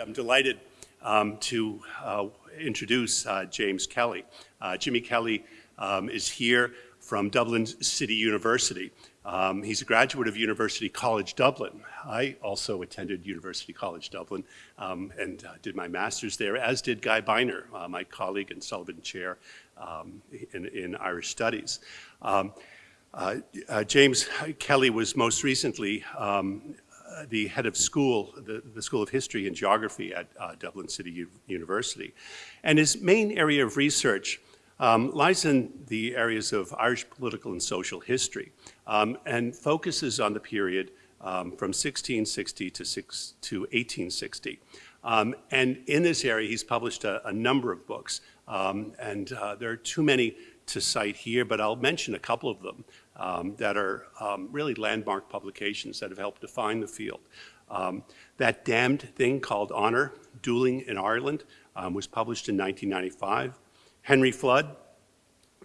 I'm delighted um, to uh, introduce uh, James Kelly. Uh, Jimmy Kelly um, is here from Dublin City University. Um, he's a graduate of University College Dublin. I also attended University College Dublin um, and uh, did my master's there, as did Guy Beiner, uh, my colleague and Sullivan Chair um, in, in, Irish Studies. Um, uh, James Kelly was most recently um, the head of school, the, the, School of History and Geography at uh, Dublin City U University. And his main area of research um, lies in the areas of Irish political and social history um, and focuses on the period um, from 1660 to, six, to 1860. Um, and in this area, he's published a, a number of books, um, and uh, there are too many to cite here, but I'll mention a couple of them um, that are um, really landmark publications that have helped define the field. Um, that damned thing called Honor, Dueling in Ireland, um, was published in 1995. Henry Flood,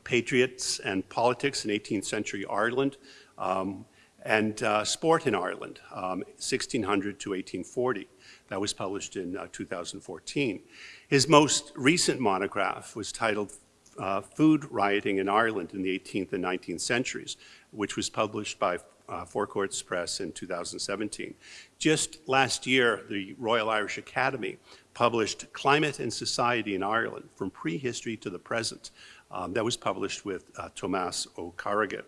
Patriots and Politics in 18th Century Ireland, um, and uh, Sport in Ireland, 1600 um, to 1840. That was published in uh, 2014. His most recent monograph was titled uh, food rioting in Ireland in the 18th and 19th centuries, which was published by uh, Four Courts Press in 2017. Just last year, the Royal Irish Academy published Climate and Society in Ireland, from prehistory to the present. Um, that was published with uh, Tomás Ó Carragáin.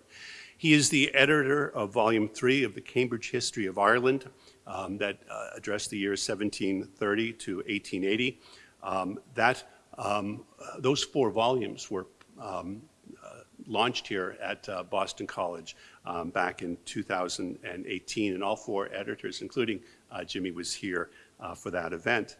He is the editor of volume three of the Cambridge History of Ireland um, that uh, addressed the years 1730 to 1880. Um, that um, those four volumes were um, uh, launched here at uh, Boston College um, back in 2018, and all four editors, including uh, Jimmy, was here uh, for that event.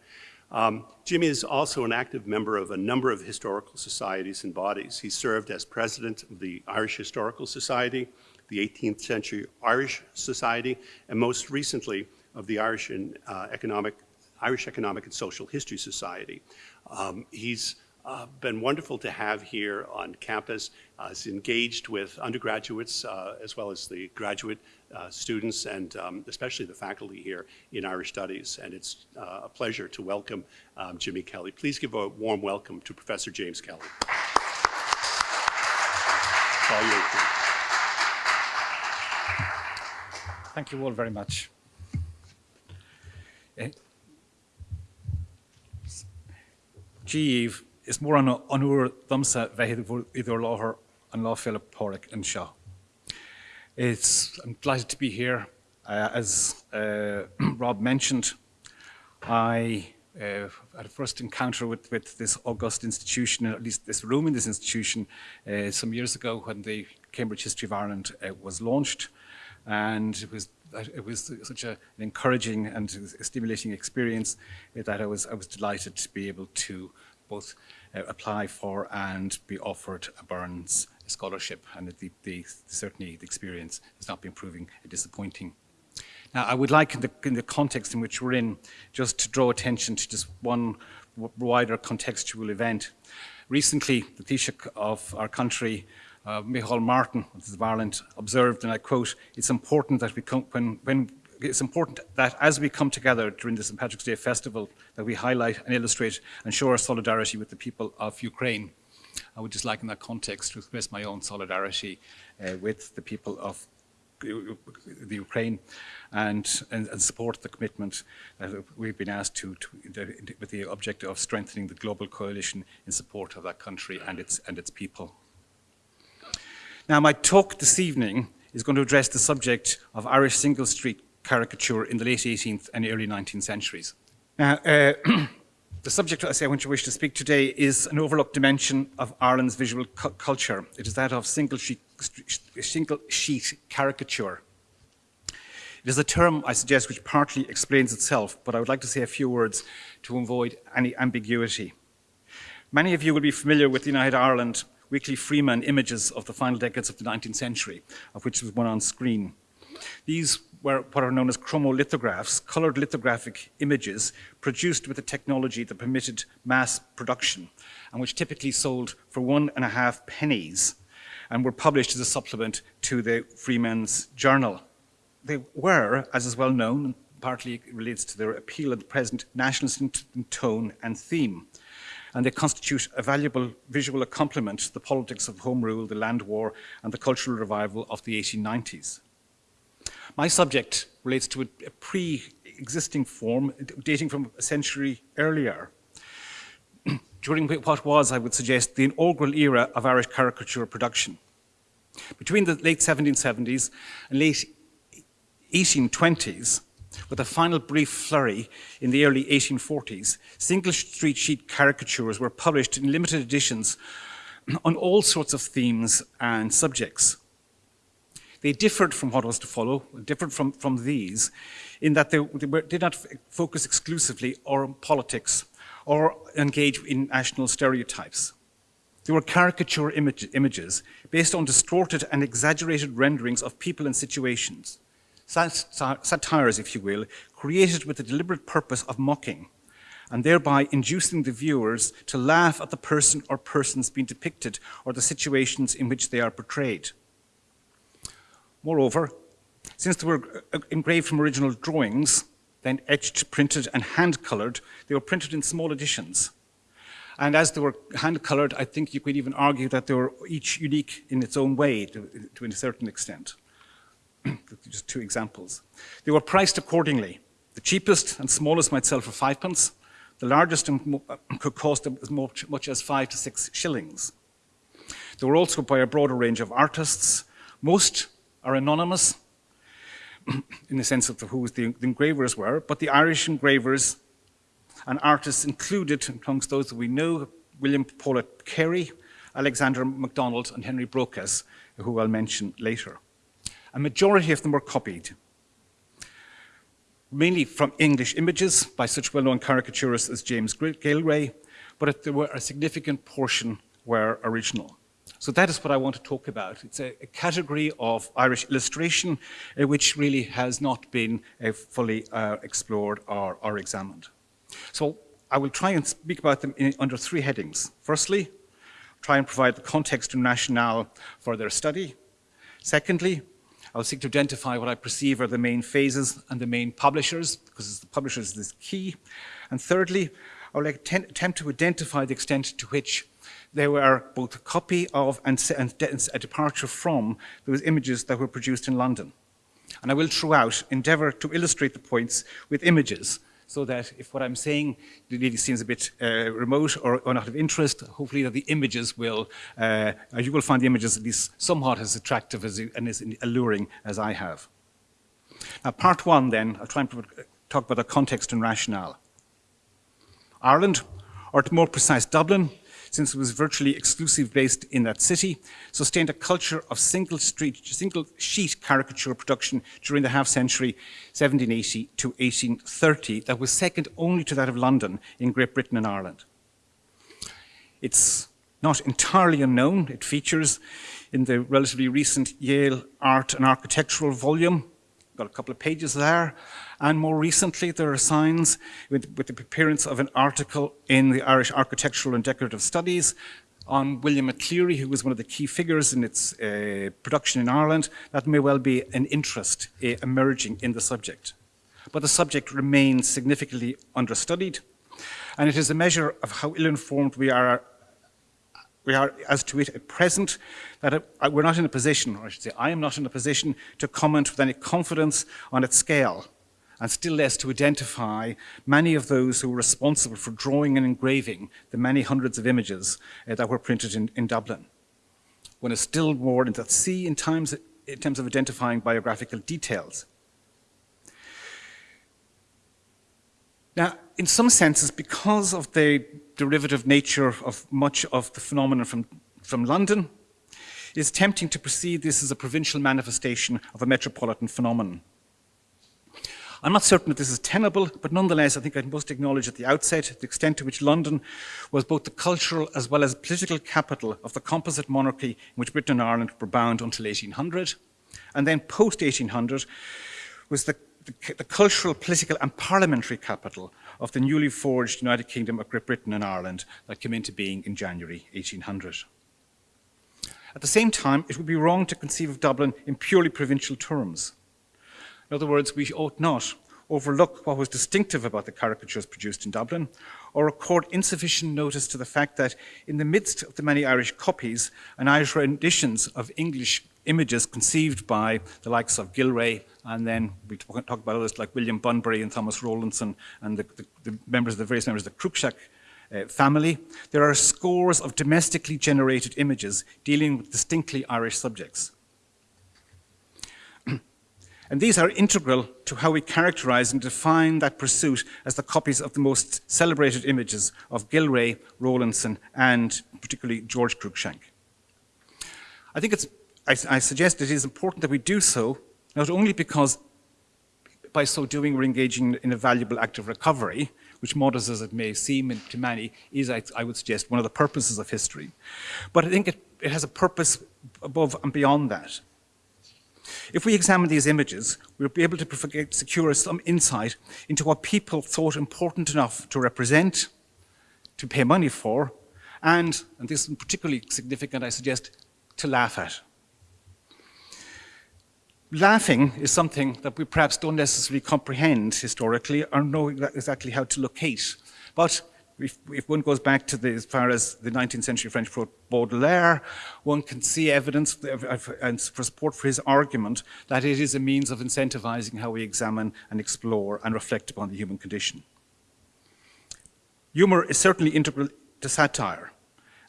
Um, Jimmy is also an active member of a number of historical societies and bodies. He served as president of the Irish Historical Society, the 18th Century Irish Society, and most recently of the Irish and uh, Economic Irish Economic and Social History Society. Um, he's uh, been wonderful to have here on campus. Uh, he's engaged with undergraduates uh, as well as the graduate uh, students and um, especially the faculty here in Irish Studies. And it's uh, a pleasure to welcome um, Jimmy Kelly. Please give a warm welcome to Professor James Kelly. Thank you all very much. Díomh is mór an anúair domsa bheith idir láthair an Philip Porrick and Shaw. It's, I'm delighted to be here. Uh, as uh, Rob mentioned, I uh, had a first encounter with, with this august institution, at least this room in this institution, uh, some years ago when the Cambridge History of Ireland uh, was launched. And it was it was such a, an encouraging and stimulating experience that I was, I was delighted to be able to both uh, apply for and be offered a Burns scholarship. And the, the, certainly the experience has not been proving disappointing. Now, I would like, in the, in the context in which we're in, just to draw attention to just one wider contextual event. Recently, the Taoiseach of our country uh, Micheál Martin of Ireland observed, and I quote, it's important that we come, when, when it's important that as we come together during the St. Patrick's Day festival, that we highlight and illustrate and show our solidarity with the people of Ukraine. I would just like in that context to express my own solidarity uh, with the people of the Ukraine and, and, and, support the commitment that we've been asked to, to, with the objective of strengthening the global coalition in support of that country and its, and its people. Now, my talk this evening is going to address the subject of Irish single street caricature in the late 18th and early 19th centuries. Now, uh, the subject I say I want to wish to speak today is an overlooked dimension of Ireland's visual cu culture. It is that of single sheet, single sheet caricature. It is a term, I suggest, which partly explains itself, but I would like to say a few words to avoid any ambiguity. Many of you will be familiar with United Ireland weekly Freeman images of the final decades of the 19th century, of which was one on screen. These were what are known as chromolithographs, colored lithographic images produced with a technology that permitted mass production and which typically sold for one and a half pennies and were published as a supplement to the Freeman's Journal. They were, as is well known, partly relates to their appeal at the present nationalist tone and theme. And they constitute a valuable visual accompaniment to the politics of home rule, the land war, and the cultural revival of the 1890s. My subject relates to a, a pre-existing form dating from a century earlier, during what was, I would suggest, the inaugural era of Irish caricature production. Between the late 1770s and late 1820s, with a final brief flurry in the early 1840s, single street sheet caricatures were published in limited editions on all sorts of themes and subjects. They differed from what was to follow, differed from, from these, in that they, they were, did not focus exclusively on politics or engage in national stereotypes. They were caricature image, images based on distorted and exaggerated renderings of people and situations. Satires, if you will, created with the deliberate purpose of mocking and thereby inducing the viewers to laugh at the person or persons being depicted or the situations in which they are portrayed. Moreover, since they were uh, engraved from original drawings, then etched, printed, and hand-colored, they were printed in small editions. And as they were hand-colored, I think you could even argue that they were each unique in its own way to, to a certain extent. Just two examples. They were priced accordingly. The cheapest and smallest might sell for fivepence. The largest could cost as much, as five to six shillings. They were also by a broader range of artists. Most are anonymous in the sense of who the, the engravers were, but the Irish engravers and artists included amongst those that we know, William Paulet Carey, Alexander MacDonald and Henry Brocas, who I'll mention later. A majority of them were copied, mainly from English images by such well-known caricaturists as James Gillray, but there were a significant portion were original. So that is what I want to talk about. It's a, a category of Irish illustration uh, which really has not been uh, fully uh, explored or, or, examined. So I will try and speak about them in, under three headings. Firstly, try and provide the context and rationale for their study. Secondly, I'll seek to identify what I perceive are the main phases and the main publishers, because the publishers is this key. And thirdly, I will attempt to identify the extent to which they were both a copy of and, and a departure from those images that were produced in London. And I will throughout endeavour to illustrate the points with images so that if what I'm saying really seems a bit uh, remote or, or, not of interest, hopefully that the images will, uh, you will find the images at least somewhat as attractive as, and as alluring as I have. Now part one then, I'll try and talk about the context and rationale. Ireland, or to more precise Dublin, since it was virtually exclusive based in that city, sustained a culture of single, street, single sheet caricature production during the half century 1780 to 1830 that was second only to that of London in Great Britain and Ireland. It's not entirely unknown. It features in the relatively recent Yale Art and Architectural volume, got a couple of pages there, and more recently, there are signs with, with the appearance of an article in the Irish Architectural and Decorative Studies on William McCleary, who was one of the key figures in its uh, production in Ireland, that may well be an interest uh, emerging in the subject. But the subject remains significantly understudied, and it is a measure of how ill-informed we are, we are as to it at present, that uh, we're not in a position, or I should say I am not in a position, to comment with any confidence on its scale and still less to identify many of those who were responsible for drawing and engraving the many hundreds of images uh, that were printed in, in Dublin. One is still more in at sea in, times, in terms of identifying biographical details. Now, in some senses, because of the derivative nature of much of the phenomenon from, from London, it is tempting to perceive this as a provincial manifestation of a metropolitan phenomenon. I'm not certain that this is tenable, but nonetheless, I think I must acknowledge at the outset the extent to which London was both the cultural as well as political capital of the composite monarchy in which Britain and Ireland were bound until 1800. And then post-1800 was the, the, the cultural, political and parliamentary capital of the newly forged United Kingdom of Great Britain and Ireland that came into being in January 1800. At the same time, it would be wrong to conceive of Dublin in purely provincial terms. In other words, we ought not, overlook what was distinctive about the caricatures produced in Dublin, or accord insufficient notice to the fact that in the midst of the many Irish copies and Irish renditions of English images conceived by the likes of Gillray, and then we talk about others like William Bunbury and Thomas Rowlandson and the, the, the members, of the various members of the Cruikshank uh, family, there are scores of domestically generated images dealing with distinctly Irish subjects. and these are integral to how we characterize and define that pursuit as the copies of the most celebrated images of Gillray, Rowlandson, and particularly George Cruikshank. I think it's, I, I suggest it is important that we do so, not only because by so doing we're engaging in a valuable act of recovery, which modest as it may seem to many, is, I, I, would suggest, one of the purposes of history. But I think it, it has a purpose above and beyond that. If we examine these images, we'll be able to secure some insight into what people thought important enough to represent, to pay money for, and, and this is particularly significant, I suggest, to laugh at laughing is something that we perhaps don't necessarily comprehend historically or know exactly how to locate. But if, if, one goes back to the, as far as the 19th century French poet Baudelaire, one can see evidence and for support for his argument that it is a means of incentivizing how we examine and explore and reflect upon the human condition. Humor is certainly integral to satire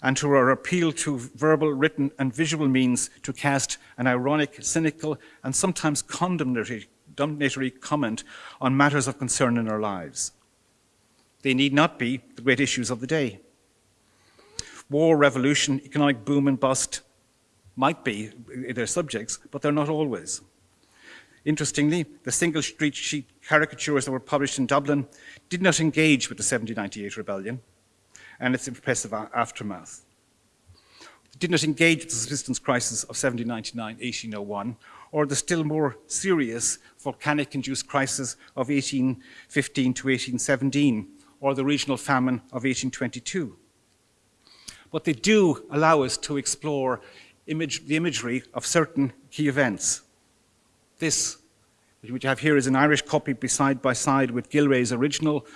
and to our appeal to verbal, written, and visual means to cast an ironic, cynical, and sometimes condemnatory, condemnatory comment on matters of concern in our lives. They need not be the great issues of the day. War, revolution, economic boom and bust might be their subjects, but they're not always. Interestingly, the single street sheet caricatures that were published in Dublin did not engage with the 1798 rebellion and its impressive aftermath. It did not engage with the subsistence crisis of 1799-1801 or the still more serious volcanic-induced crisis of 1815 to 1817 or the regional famine of 1822. But they do allow us to explore image, the imagery of certain key events. This, which we have here, is an Irish copy side by side with Gillray's original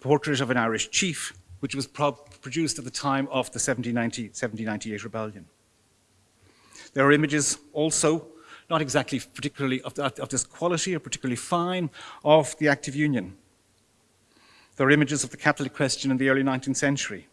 portrait of an Irish chief, which was pro produced at the time of the 1790, 1798 rebellion. There are images also, not exactly particularly of, that, of this quality or particularly fine, of the active union. There are images of the Catholic question in the early 19th century.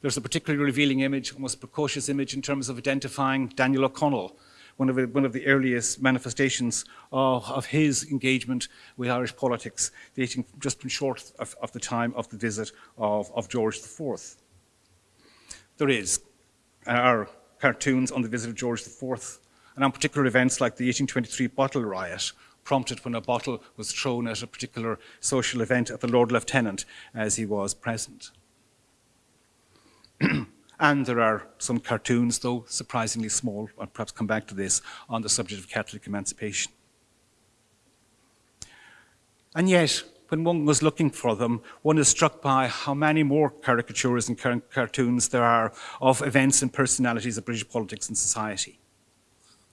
There's a particularly revealing image, almost precocious image in terms of identifying Daniel O'Connell, one of, the, one of the earliest manifestations of, of, his engagement with Irish politics, dating just short of, of the time of the visit of, of George IV. There is, our cartoons on the visit of George IV, and on particular events like the 1823 bottle riot, prompted when a bottle was thrown at a particular social event at the Lord Lieutenant as he was present. And there are some cartoons, though surprisingly small, I'll perhaps come back to this, on the subject of Catholic emancipation. And yet, when one was looking for them, one is struck by how many more caricatures and car cartoons there are of events and personalities of British politics and society.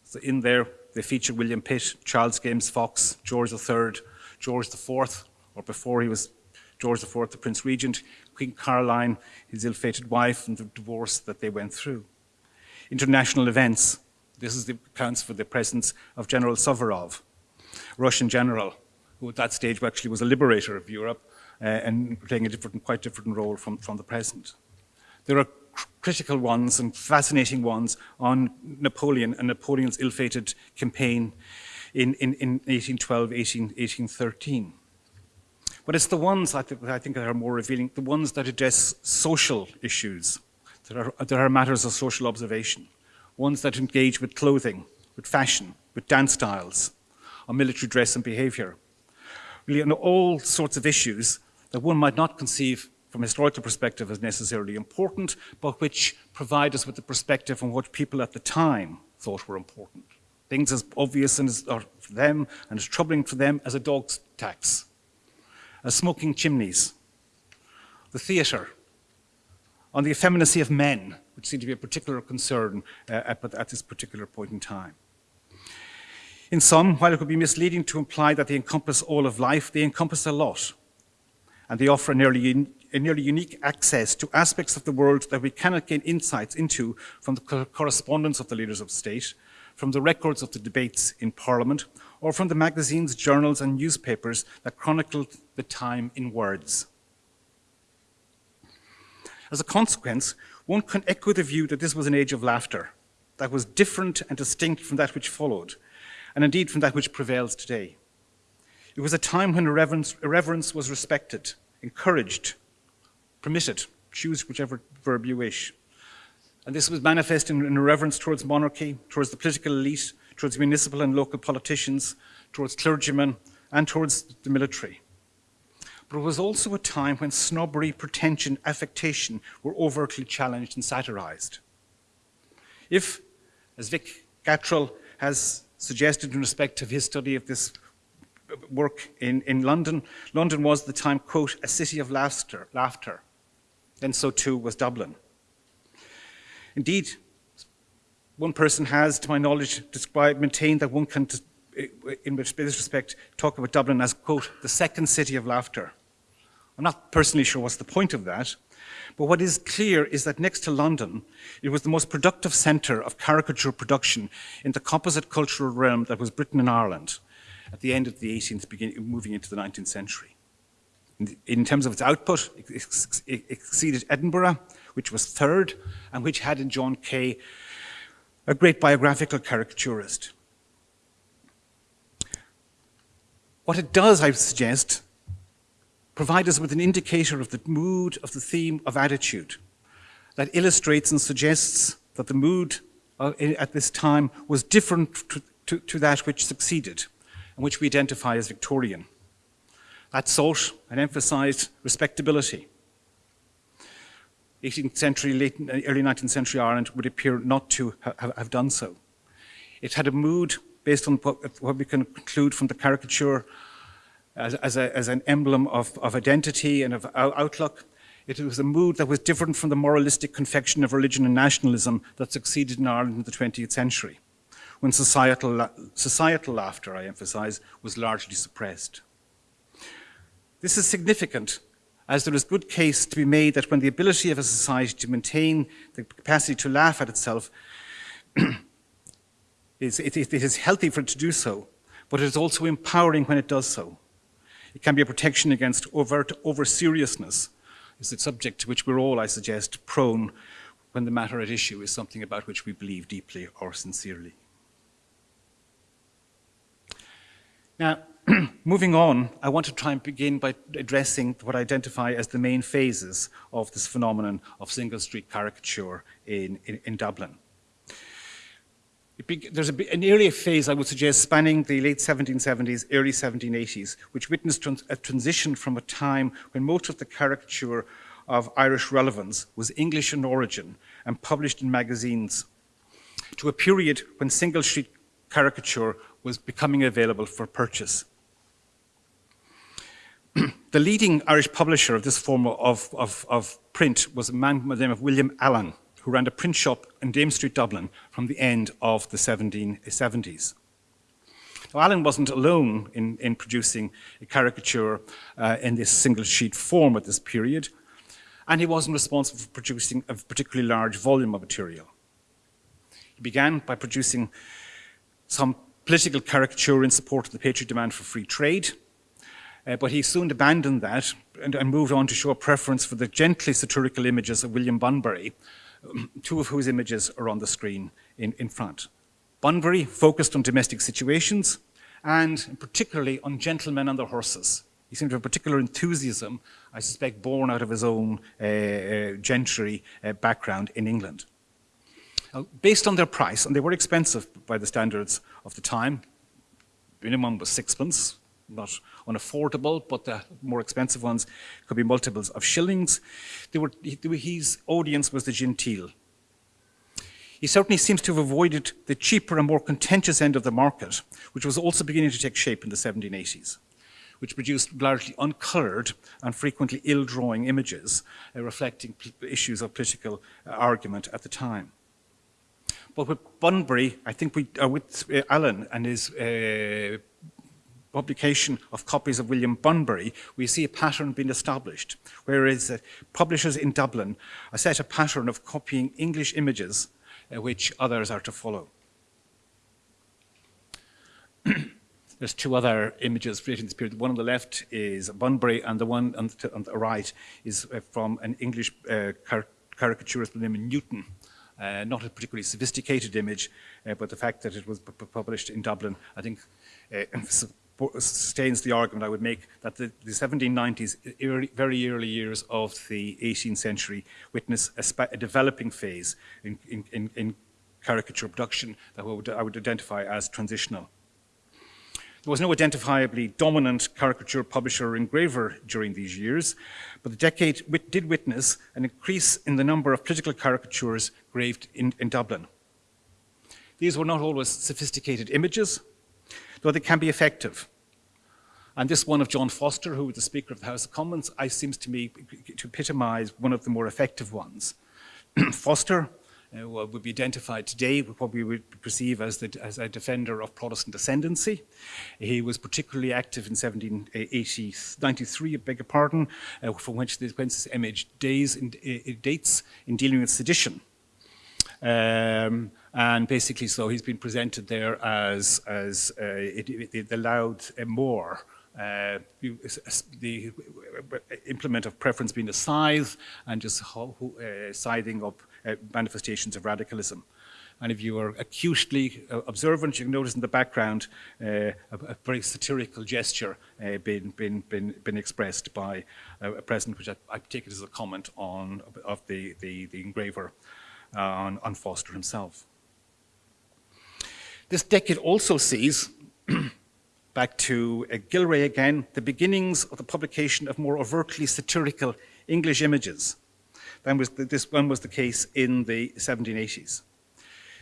So in there, they feature William Pitt, Charles James Fox, George III, George IV, or before he was George IV, the Prince Regent, Queen Caroline, his ill-fated wife, and the divorce that they went through. International events. This is the accounts for the presence of General Suvorov, Russian general, who at that stage actually was a liberator of Europe uh, and playing a different, quite different role from, from the present. There are critical ones and fascinating ones on Napoleon and Napoleon's ill-fated campaign in, in, in 1812, 18, 1813. But it's the ones I, th I think that are more revealing, the ones that address social issues, that are, that are matters of social observation, ones that engage with clothing, with fashion, with dance styles, or military dress and behavior. Really on all sorts of issues that one might not conceive from a historical perspective as necessarily important, but which provide us with the perspective on what people at the time thought were important. Things as obvious and as, for them and as troubling for them as a dog's tax as smoking chimneys, the theatre, on the effeminacy of men, which seemed to be a particular concern uh, at, at this particular point in time. In sum, while it could be misleading to imply that they encompass all of life, they encompass a lot. And they offer a nearly, a nearly unique access to aspects of the world that we cannot gain insights into from the co correspondence of the leaders of state, from the records of the debates in Parliament, or from the magazines, journals, and newspapers that chronicled the time in words. As a consequence, one can echo the view that this was an age of laughter that was different and distinct from that which followed, and indeed from that which prevails today. It was a time when irreverence, irreverence was respected, encouraged, permitted, choose whichever verb you wish. And this was manifest in, in irreverence towards monarchy, towards the political elite, towards municipal and local politicians, towards clergymen, and towards the military. But it was also a time when snobbery, pretension, affectation were overtly challenged and satirized. If, as Vic Gatrell has suggested in respect of his study of this work in, in London, London was the time, quote, a city of laughter, laughter. Then so too was Dublin. Indeed, one person has, to my knowledge, described, maintained that one can, in this respect, talk about Dublin as, quote, the second city of laughter. I'm not personally sure what's the point of that, but what is clear is that next to London, it was the most productive centre of caricature production in the composite cultural realm that was Britain and Ireland at the end of the 18th, beginning, moving into the 19th century. In, terms of its output, it exceeded Edinburgh, which was third, and which had in John Kay a great biographical caricaturist. What it does, I suggest, provide us with an indicator of the mood, of the theme, of attitude that illustrates and suggests that the mood uh, at this time was different to, to, to, that which succeeded and which we identify as Victorian. That sought and emphasized respectability. 18th century, late, and early 19th century Ireland would appear not to have, have done so. It had a mood based on what, what we can conclude from the caricature as, as, a, as an emblem of, of identity and of outlook. It was a mood that was different from the moralistic confection of religion and nationalism that succeeded in Ireland in the 20th century, when societal, societal laughter, I emphasize, was largely suppressed. This is significant as there is good case to be made that when the ability of a society to maintain the capacity to laugh at itself is, it, it is healthy for it to do so, but it is also empowering when it does so. It can be a protection against overt over-seriousness, is the subject to which we're all, I suggest, prone when the matter at issue is something about which we believe deeply or sincerely. Now, moving on, I want to try and begin by addressing what I identify as the main phases of this phenomenon of single street caricature in, in, in Dublin there's a, an earlier phase, I would suggest, spanning the late 1770s, early 1780s, which witnessed trans a transition from a time when most of the caricature of Irish relevance was English in origin and published in magazines, to a period when single sheet caricature was becoming available for purchase. the leading Irish publisher of this form of, of, of print was a man by the name of William Allen, who ran a print shop in Dame Street, Dublin from the end of the 1770s. Now, Allen wasn't alone in, in producing a caricature uh, in this single sheet form at this period, and he wasn't responsible for producing a particularly large volume of material. He began by producing some political caricature in support of the patriot demand for free trade, uh, but he soon abandoned that and, and, moved on to show a preference for the gently satirical images of William Bunbury, two of whose images are on the screen in, in front. Bunbury focused on domestic situations and particularly on gentlemen and their horses. He seemed to have particular enthusiasm, I suspect born out of his own uh, uh, gentry uh, background in England. Based on their price, and they were expensive by the standards of the time, minimum was sixpence, not unaffordable, but the more expensive ones could be multiples of shillings. Were, his audience was the genteel. He certainly seems to have avoided the cheaper and more contentious end of the market, which was also beginning to take shape in the 1780s, which produced largely uncoloured and frequently ill-drawing images uh, reflecting issues of political uh, argument at the time. But with Bunbury, I think we, uh, with uh, Alan and his uh, publication of copies of William Bunbury, we see a pattern being established, whereas uh, publishers in Dublin set a pattern of copying English images uh, which others are to follow. There's two other images relating to this period. The one on the left is Bunbury, and the one on the, on the right is uh, from an English uh, car caricaturist by the name of Newton. Uh, not a particularly sophisticated image, uh, but the fact that it was published in Dublin, I think, uh, sustains the argument I would make that the, the 1790s, early, very early years of the 18th century, witness a, a developing phase in, in, in, caricature production that I would, I would identify as transitional. There was no identifiably dominant caricature publisher or engraver during these years, but the decade did witness an increase in the number of political caricatures graved in, in Dublin. These were not always sophisticated images, though they can be effective. And this one of John Foster, who was the Speaker of the House of Commons, I seems to me to epitomize one of the more effective ones. Foster uh, would be identified today with what we would perceive as, the, as, a defender of Protestant ascendancy. He was particularly active in 1793, I beg your pardon, uh, from which the Quintus image days in, uh, dates in dealing with sedition. Um, and basically, so he's been presented there as, as uh, it, it, the loud uh, the implement of preference being a scythe and just uh, scything up uh, manifestations of radicalism. And if you are acutely uh, observant, you can notice in the background uh, a, a, very satirical gesture uh, being, being, being, being, expressed by a, president, which I, I, take it as a comment on of the, the, the engraver on, on Foster himself. This decade also sees, back to uh, Gillray again, the beginnings of the publication of more overtly satirical English images. Then was the, this one was the case in the 1780s.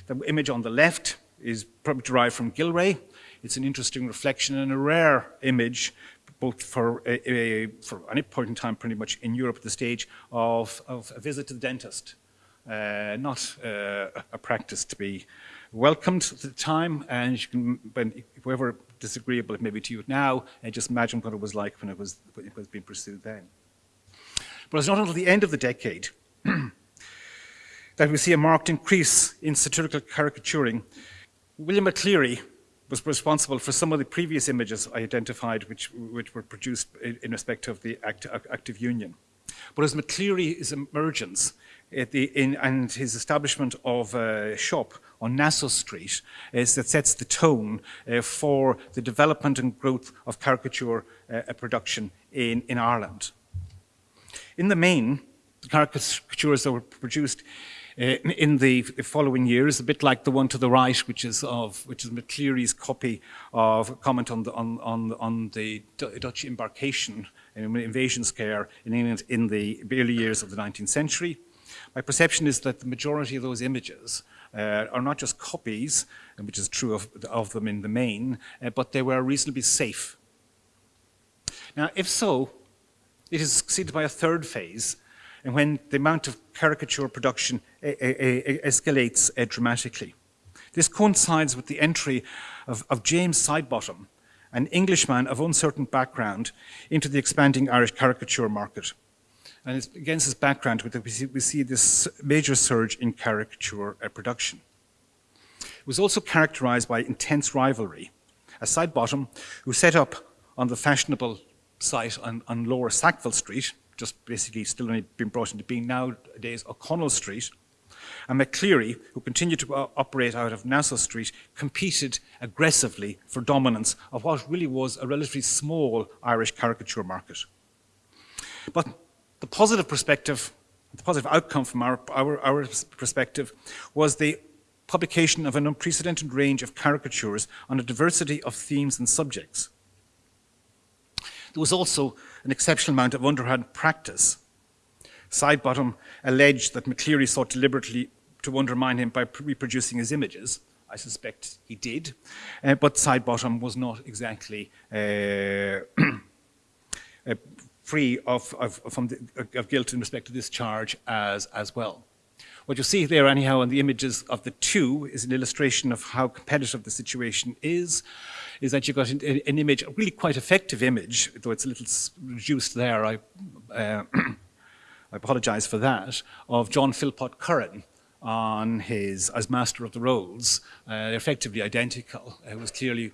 The image on the left is probably derived from Gillray. It's an interesting reflection and a rare image, both for, a, a, for any point in time pretty much in Europe at the stage, of, of a visit to the dentist. Uh, not uh, a practice to be welcomed the time, and you can, when, whoever disagreeable it may be to you now, and just imagine what it was like when it was, when it was being pursued then. But it's not until the end of the decade that we see a marked increase in satirical caricaturing. William McCleary was responsible for some of the previous images I identified which, which were produced in respect of the act, active union. But as McCleary's emergence the, in, and his establishment of a shop on Nassau Street is that sets the tone uh, for the development and growth of caricature uh, production in, in Ireland. In the main, the caricatures that were produced uh, in the following years, a bit like the one to the right, which is of which is McCleary's copy of a comment on the on on, on the Dutch embarkation invasion scare in England in the early years of the 19th century. My perception is that the majority of those images uh, are not just copies, which is true of, of them in the main, uh, but they were reasonably safe. Now, if so, it is succeeded by a third phase, and when the amount of caricature production uh, uh, escalates dramatically. This coincides with the entry of, of James Sidebottom, an Englishman of uncertain background, into the expanding Irish caricature market. And it's against this background that we see, this major surge in caricature uh, production. It was also characterized by intense rivalry. A Sidebottom, who set up on the fashionable site on, on Lower Sackville Street, just basically still only being brought into being nowadays O'Connell Street, and McCleary, who continued to operate out of Nassau Street, competed aggressively for dominance of what really was a relatively small Irish caricature market. But the positive perspective, the positive outcome from our, our, our perspective was the publication of an unprecedented range of caricatures on a diversity of themes and subjects. There was also an exceptional amount of underhand practice. Sidebottom alleged that McCleary sought deliberately to undermine him by reproducing his images. I suspect he did, uh, but Sidebottom was not exactly uh, uh, free of, of, from the, of guilt in respect to this charge as, as well. What you see there, anyhow, in the images of the two is an illustration of how competitive the situation is. Is that you've got an, an image, a really quite effective image, though it's a little reduced there. I, uh, I apologize for that, of John Philpot Curran on his as Master of the Rolls, uh, effectively identical. It was clearly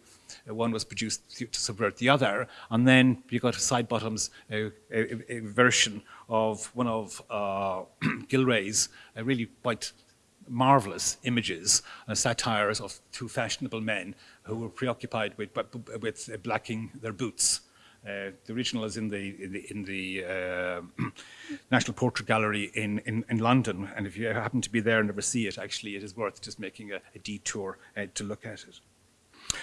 uh, one was produced to, subvert the other, and then you got Sidebottom's uh, a, a, version of one of uh, Gillray's uh, really quite marvelous images, uh, satires of two fashionable men who were preoccupied with, with blacking their boots. Uh, the original is in the in the, in the uh, National Portrait Gallery in, in, in, London, and if you happen to be there and never see it, actually, it is worth just making a, a detour uh, to look at it.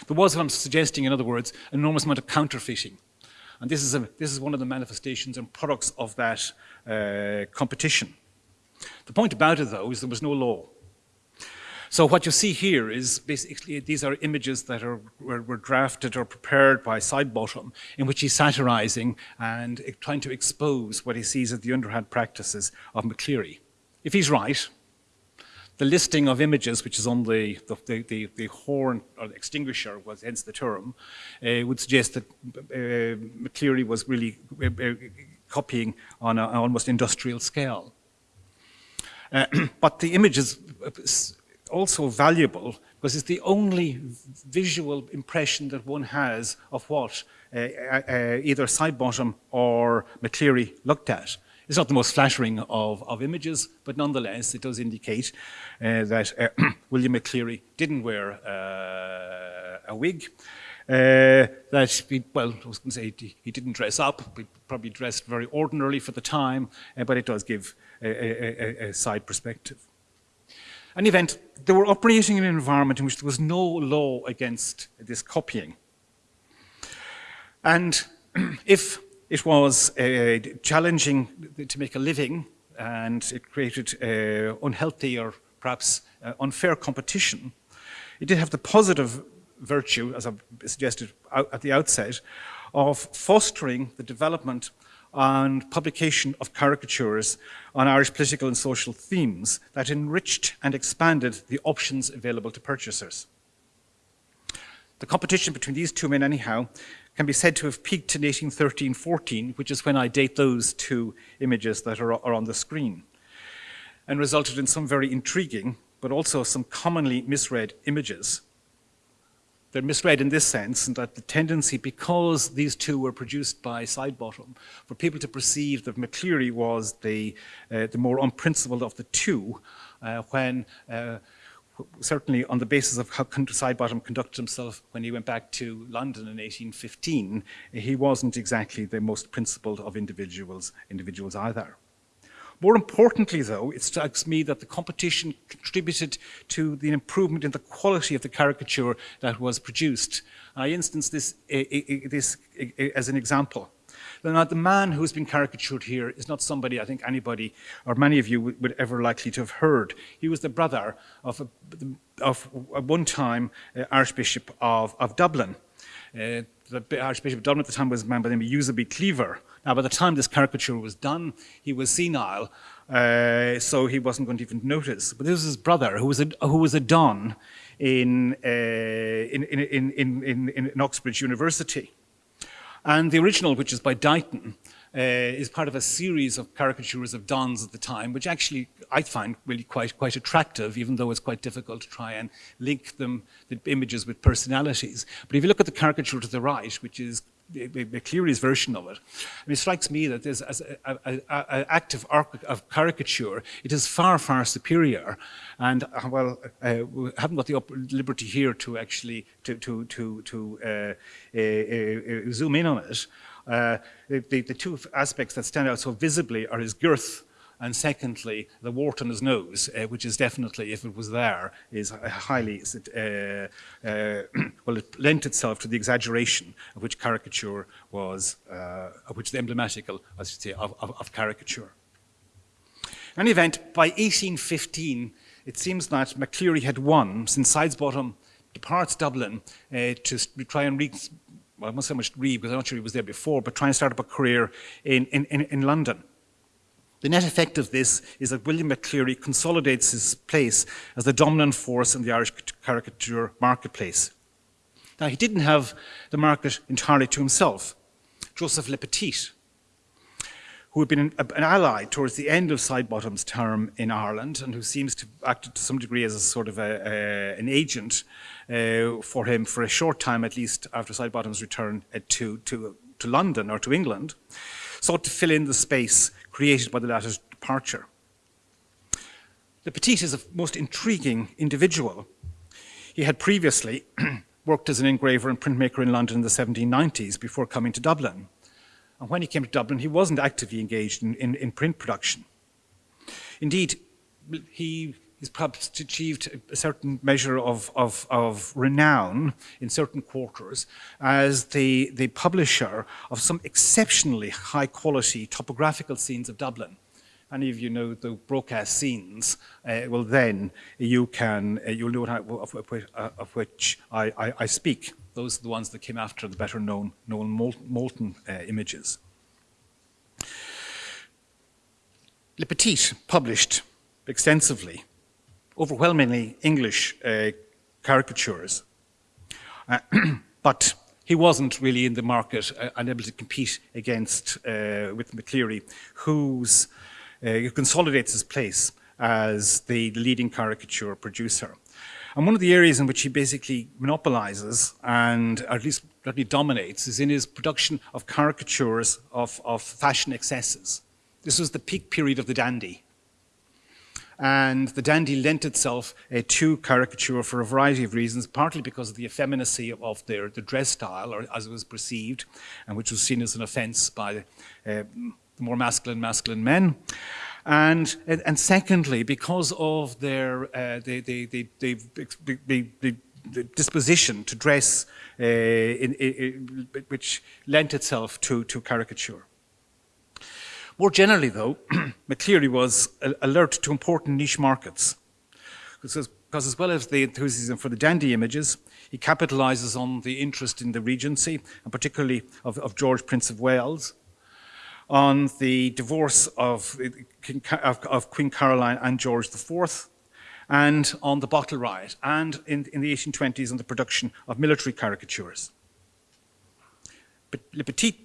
There was, I'm suggesting, in other words, an enormous amount of counterfeiting, and this is a, this is one of the manifestations and products of that uh, competition. The point about it, though, is there was no law. So what you see here is basically these are images that are, were, were drafted or prepared by Sidebottom in which he's satirizing and trying to expose what he sees as the underhand practices of McCleary. If he's right, the listing of images, which is on the, the, the, the horn or the extinguisher, was hence the term, uh, would suggest that uh, McCleary was really uh, uh copying on an almost industrial scale. Uh, but the images also valuable because it's the only visual impression that one has of what uh, uh, uh, either Sidebottom or McCleary looked at. It's not the most flattering of, of images, but nonetheless it does indicate uh, that uh, William McCleary didn't wear uh, a wig. that he, well, I was going to say he, he, didn't dress up, he probably dressed very ordinarily for the time, but it does give a, a, a side perspective an event, they were operating in an environment in which there was no law against this copying. And if it was uh, challenging to make a living and it created uh, unhealthy or perhaps uh, unfair competition, it did have the positive virtue, as I suggested at the outset, of fostering the development and publication of caricatures on Irish political and social themes that enriched and expanded the options available to purchasers. The competition between these two men, anyhow, can be said to have peaked in 1813-14, which is when I date those two images that are, are on the screen, and resulted in some very intriguing, but also some commonly misread images they're misread in this sense, and that the tendency, because these two were produced by Sidebottom, for people to perceive that McCleary was the, uh, the more unprincipled of the two, uh, when uh, certainly on the basis of how Sidebottom conducted himself when he went back to London in 1815, he wasn't exactly the most principled of individuals, individuals either. More importantly, though, it strikes me that the competition contributed to the improvement in the quality of the caricature that was produced. I instance this, this as an example. Now, the man who's been caricatured here is not somebody I think anybody or many of you would, ever likely to have heard. He was the brother of, a, of a one-time uh, Archbishop of, of Dublin. Uh, the Archbishop of Dublin at the time was a man by the name of Euseby Cleaver. Now, by the time this caricature was done, he was senile, uh, so he wasn't going to even notice. But this was his brother, who was a, who was a don in, uh, in, in, in, in, in Oxbridge University. And the original, which is by Dighton, uh, is part of a series of caricatures of dons at the time, which actually I find really quite, quite attractive, even though it's quite difficult to try and link them, the images with personalities. But if you look at the caricature to the right, which is Cleary's version of it. I mean, it strikes me that this, as an act of, of, caricature, it is far, far superior. And uh, well, uh, we haven't got the liberty here to actually to to to, to uh, uh, uh zoom in on it. Uh, the, the two aspects that stand out so visibly are his girth and secondly, the wart on his nose, uh, which is definitely, if it was there, is highly, uh, uh, well, it lent itself to the exaggeration of which caricature was, uh, of which the emblematical, I should say, of, of, of caricature. In any event, by 1815, it seems that McCleary had won, since Sidebottom departs Dublin uh, to try and reach, well, I must say much read because I'm not sure he was there before, but try and start up a career in, in, in London. The net effect of this is that William McCleary consolidates his place as the dominant force in the Irish caricature marketplace. Now, he didn't have the market entirely to himself. Joseph Le Petit, who had been an, ally towards the end of Sidebottom's term in Ireland and who seems to act to some degree as a sort of a, a, an agent uh, for him for a short time, at least after Sidebottom's return uh, to, to, to London or to England, sought to fill in the space created by the latter's departure. Le Petit is a most intriguing individual. He had previously worked as an engraver and printmaker in London in the 1790s before coming to Dublin. And when he came to Dublin, he wasn't actively engaged in, in, in print production. Indeed, he has perhaps achieved a certain measure of, of, of, renown in certain quarters as the, the publisher of some exceptionally high quality topographical scenes of Dublin. Any of you know the Brocas scenes, uh, well then you can, uh, you'll know of, of, of which I, I, I speak. Those are the ones that came after the better known Noel Malton uh, images. Le Petit published extensively, overwhelmingly English uh, caricatures, uh, but he wasn't really in the market uh, and able to compete against uh, with McCleary, who's, uh, who consolidates his place as the leading caricature producer. And one of the areas in which he basically monopolizes and at least really dominates is in his production of caricatures of, of fashion excesses. This was the peak period of the dandy. And the dandy lent itself uh, to caricature for a variety of reasons, partly because of the effeminacy of, their, the dress style, or as it was perceived, and which was seen as an offense by uh, more masculine, masculine men. And, and secondly, because of their uh, the, disposition to dress uh, in, in, which lent itself to, to caricature. More generally, though, McCleary was alert to important niche markets. Because, as well as the enthusiasm for the dandy images, he capitalizes on the interest in the Regency, and particularly of, of George, Prince of Wales, on the divorce of, of, of Queen Caroline and George IV, and on the bottle riot, and in, in the 1820s on the production of military caricatures. But Le Petit,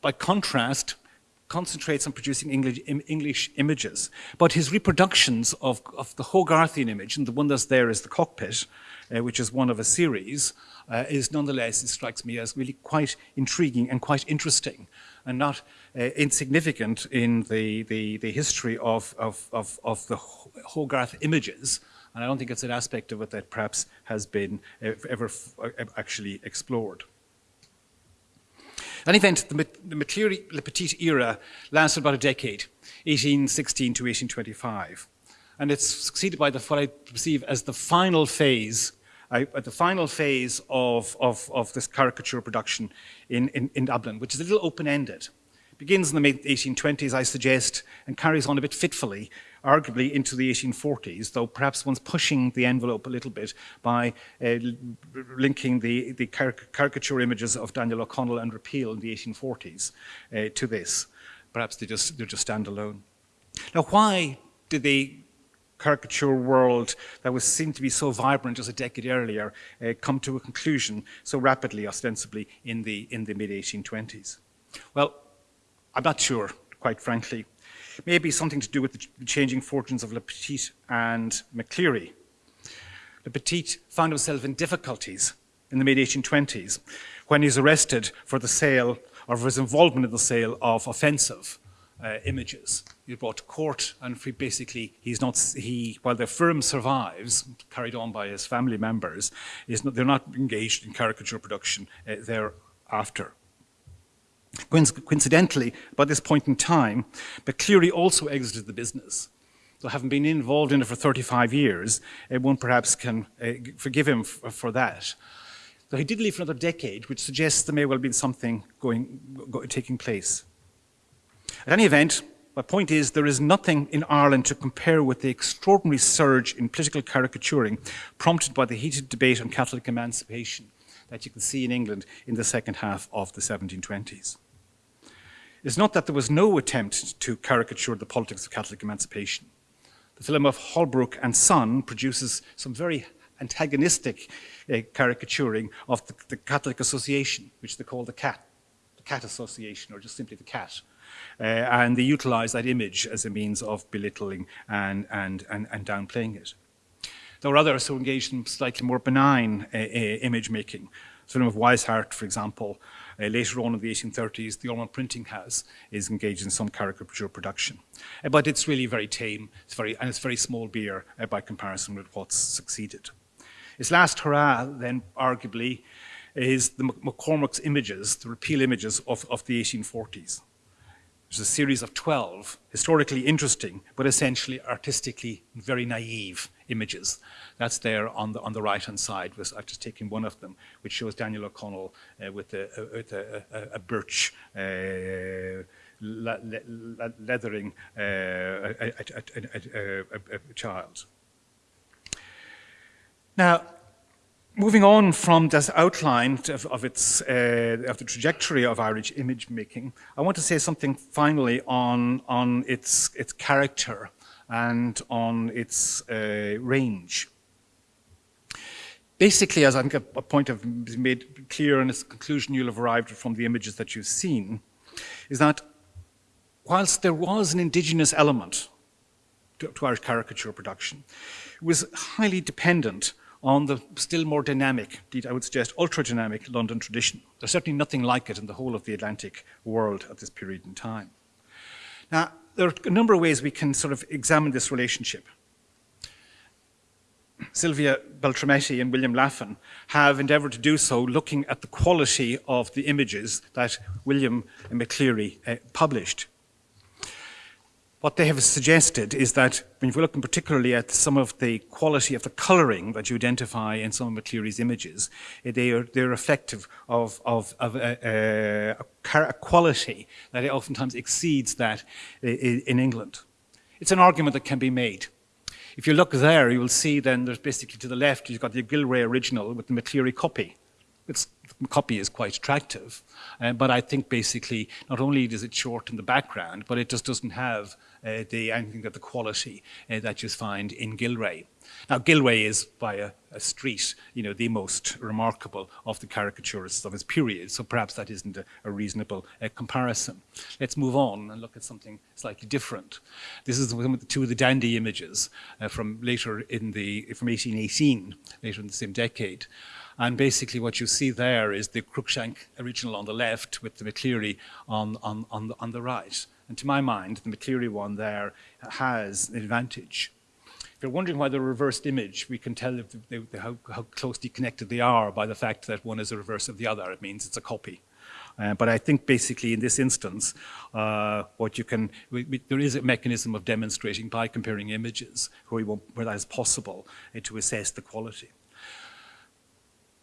by contrast, concentrates on producing English, English images, but his reproductions of, of, the Hogarthian image, and the one that's there is the cockpit, uh, which is one of a series, uh, is nonetheless, it strikes me as really quite intriguing and quite interesting and not uh, insignificant in the, the, the history of, of, of, of, the Hogarth images. And I don't think it's an aspect of it that perhaps has been uh, ever uh, actually explored. Any event, the, the Le Petit era lasted about a decade, 1816 to 1825. And it's succeeded by the, what I perceive as the final phase at uh, the final phase of, of, of this caricature production in, in, in Dublin, which is a little open-ended. It begins in the mid-1820s, I suggest, and carries on a bit fitfully, arguably into the 1840s, though perhaps one's pushing the envelope a little bit by uh, linking the, the caricature images of Daniel O'Connell and Repeal in the 1840s uh, to this. Perhaps they just, they just stand alone. Now, why did the caricature world that was seen to be so vibrant just a decade earlier uh, come to a conclusion so rapidly, ostensibly, in the, in the mid-1820s? Well, I'm not sure, quite frankly. Maybe something to do with the changing fortunes of Le Petit and McCleary. Le Petit found himself in difficulties in the mid-1820s when he's arrested for the sale or for his involvement in the sale of offensive uh, images. He's brought to court, and basically, he's not. He, while the firm survives, carried on by his family members, is not, they're not engaged in caricature production uh, thereafter. Coincidentally, by this point in time, but McCleary also exited the business. So having been involved in it for 35 years, uh, one perhaps can uh, forgive him for that. Though he did leave for another decade, which suggests there may well have been something going, go, taking place. At any event, my point is there is nothing in Ireland to compare with the extraordinary surge in political caricaturing prompted by the heated debate on Catholic emancipation that you can see in England in the second half of the 1720s. It's not that there was no attempt to caricature the politics of Catholic emancipation. The film of Holbrook and Son produces some very antagonistic uh, caricaturing of the, the, Catholic Association, which they call the CAT, the CAT Association, or just simply the CAT. Uh, and they utilize that image as a means of belittling and, and, and, and downplaying it. There were others who engaged in slightly more benign uh, uh image making. The film of Weishart, for example, uh, later on in the 1830s, the Ormond Printing House is engaged in some caricature production. Uh, but it's really very tame, it's very, and it's very small beer uh, by comparison with what's succeeded. Its last hurrah, then, arguably, is the McCormack's images, the repeal images of, of the 1840s. There's is a series of 12 historically interesting, but essentially artistically very naive images. That's there on the, on the right-hand side. I've just taken one of them, which shows Daniel O'Connell uh, with, a, with a, a, a birch uh, le le leathering uh, a, a, a, a, a, a child. Now, moving on from this outline of, of its uh, of the trajectory of Irish image making, I want to say something finally on on its its character and on its uh, range. Basically, as I think a, point I've made clear in its conclusion you'll have arrived from the images that you've seen, is that whilst there was an indigenous element to, to Irish caricature production, it was highly dependent on the still more dynamic, indeed I would suggest ultra-dynamic London tradition. There's certainly nothing like it in the whole of the Atlantic world at this period in time. Now, there are a number of ways we can sort of examine this relationship. Sylvia Beltrametti and William Laffan have endeavoured to do so looking at the quality of the images that William McCleary uh, published what they have suggested is that when you're looking particularly at some of the quality of the colouring that you identify in some of McCleary's images, eh, they are, they're reflective of, of, of a, a, a, quality that oftentimes exceeds that eh, in England. It's an argument that can be made. If you look there, you will see then there's basically to the left, you've got the Gillray original with the McCleary copy. It's copy is quite attractive. Uh, but I think basically not only does it shorten the background, but it just doesn't have uh, the anything that the quality uh, that you find in Gillray. Now Gillray is by a, a, street, you know, the most remarkable of the caricaturists of his period. So perhaps that isn't a, a reasonable uh, comparison. Let's move on and look at something slightly different. This is one of the two of the dandy images uh, from later in the from 1818, later in the same decade. And basically what you see there is the Cruikshank original on the left with the McCleary on, on, on, the, on the right. And to my mind, the McCleary one there has an advantage. If you're wondering why the reversed image, we can tell they, they, how, how, closely connected they are by the fact that one is a reverse of the other. It means it's a copy. Uh, but I think basically in this instance, uh, what you can, we, we, there is a mechanism of demonstrating by comparing images where, where that is possible uh, to assess the quality.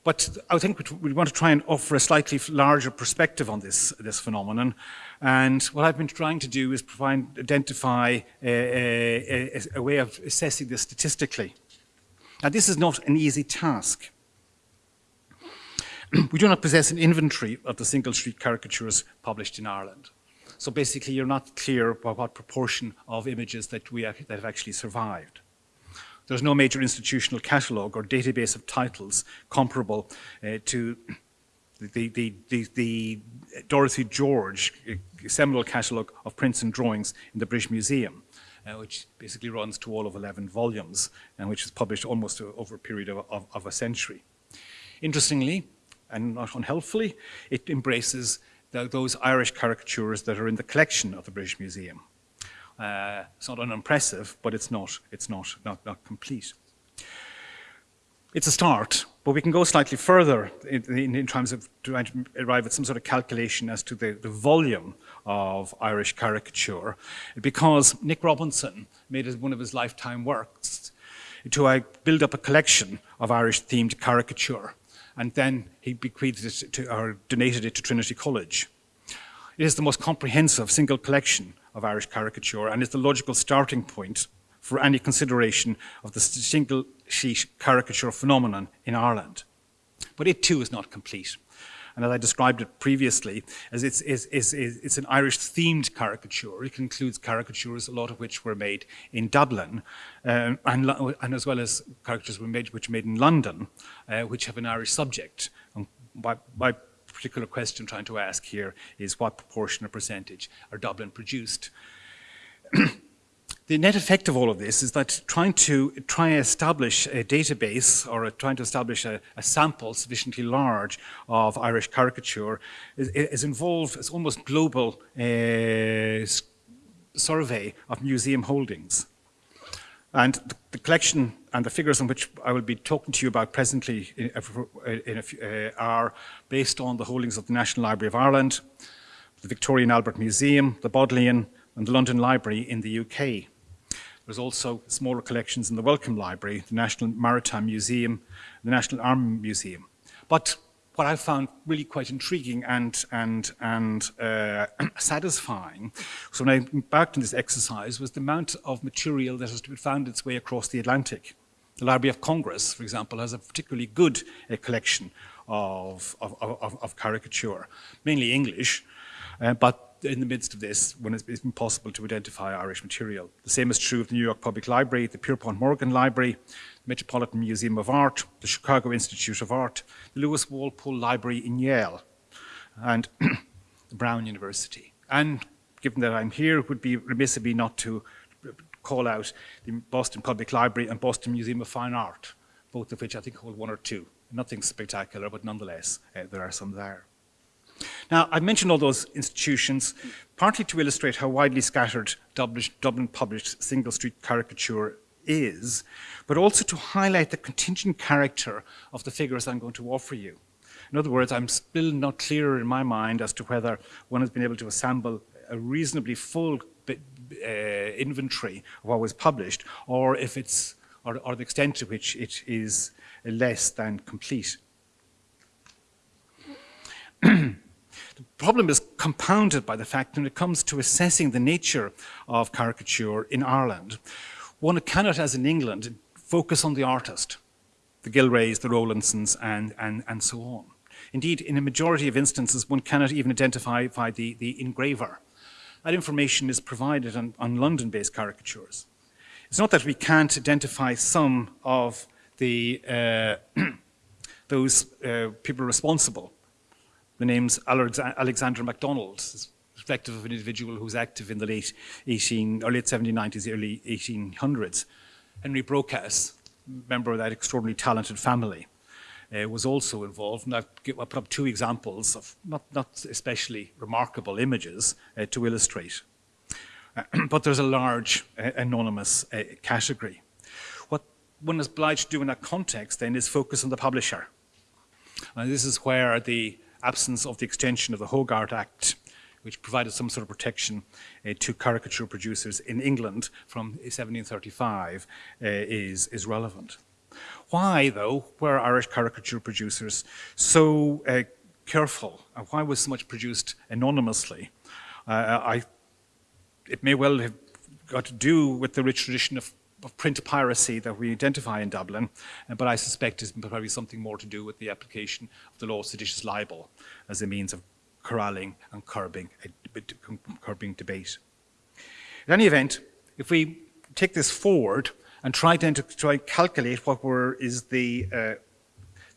But I think we want to try and offer a slightly larger perspective on this, this phenomenon. And what I've been trying to do is provide, identify a, a, a, way of assessing this statistically. Now, this is not an easy task. we do not possess an inventory of the single street caricatures published in Ireland. So basically, you're not clear about what proportion of images that, we, that have actually survived. There's no major institutional catalogue or database of titles comparable uh, to the, the, the, the, Dorothy George uh, seminal catalogue of prints and drawings in the British Museum, uh, which basically runs to all of 11 volumes and which was published almost over a period of, of, of a century. Interestingly, and not unhelpfully, it embraces the, those Irish caricatures that are in the collection of the British Museum. Uh, it's not unimpressive, but it's not, it's not, not, not complete. It's a start, but we can go slightly further in, in, terms of trying to arrive at some sort of calculation as to the, the volume of Irish caricature, because Nick Robinson made one of his lifetime works to uh, build up a collection of Irish-themed caricature, and then he bequeathed it to, or donated it to Trinity College. It is the most comprehensive single collection of Irish caricature and is the logical starting point for any consideration of the single sheet caricature phenomenon in Ireland. But it too is not complete. And as I described it previously, as it's, it's, it's, it's an Irish-themed caricature. It includes caricatures, a lot of which were made in Dublin, um, and, and, as well as caricatures were made, which were made in London, uh, which have an Irish subject. And by, by particular question I'm trying to ask here is what proportion or percentage are Dublin produced? the net effect of all of this is that trying to try establish a database or a, trying to establish a, a, sample sufficiently large of Irish caricature is, is involved as almost global uh, survey of museum holdings. And the, the, collection and the figures on which I will be talking to you about presently in, in a, uh, are based on the holdings of the National Library of Ireland, the Victoria and Albert Museum, the Bodleian, and the London Library in the UK. There's also smaller collections in the Wellcome Library, the National Maritime Museum, the National Army Museum. But what I found really quite intriguing and, and, and uh, satisfying so when I embarked on this exercise was the amount of material that has to be found its way across the Atlantic. The Library of Congress, for example, has a particularly good uh, collection of, of, of, of, caricature, mainly English, uh, but in the midst of this when it's been possible to identify Irish material. The same is true of the New York Public Library, the Pierpont Morgan Library, the Metropolitan Museum of Art, the Chicago Institute of Art, the Lewis Walpole Library in Yale, and the Brown University. And given that I'm here, it would be remiss of me not to call out the Boston Public Library and Boston Museum of Fine Art, both of which I think hold one or two. Nothing spectacular, but nonetheless, uh, there are some there. Now, I've mentioned all those institutions partly to illustrate how widely scattered Dublin, Dublin published single street caricature is, but also to highlight the contingent character of the figures I'm going to offer you. In other words, I'm still not clear in my mind as to whether one has been able to assemble a reasonably full uh, inventory of what was published, or if it's, or, or the extent to which it is less than complete. The problem is compounded by the fact when it comes to assessing the nature of caricature in Ireland, one cannot, as in England, focus on the artist, the Gillrays, the Rowlandsons, and, and, and so on. Indeed, in a majority of instances, one cannot even identify the, the engraver. That information is provided on, on London-based caricatures. It's not that we can't identify some of the, uh, those uh, people responsible the name's Alexander MacDonald, reflective of an individual who was active in the late 18 or late 1790s, early 1800s. Henry Brocas, member of that extraordinarily talented family, uh, was also involved. And I've, I've, put up two examples of not, not especially remarkable images uh, to illustrate. But there's a large uh, anonymous uh, category. What one is obliged to do in that context then is focus on the publisher. And this is where the absence of the extension of the Hogarth Act, which provided some sort of protection uh, to caricature producers in England from 1735, uh, is, is relevant. Why, though, were Irish caricature producers so uh, careful? And why was so much produced anonymously? Uh, I, it may well have got to do with the rich tradition of of print piracy that we identify in Dublin, uh, but I suspect it's probably something more to do with the application of the law of seditious libel as a means of corralling and curbing, curbing debate. In any event, if we take this forward and try then to try calculate what were is the uh,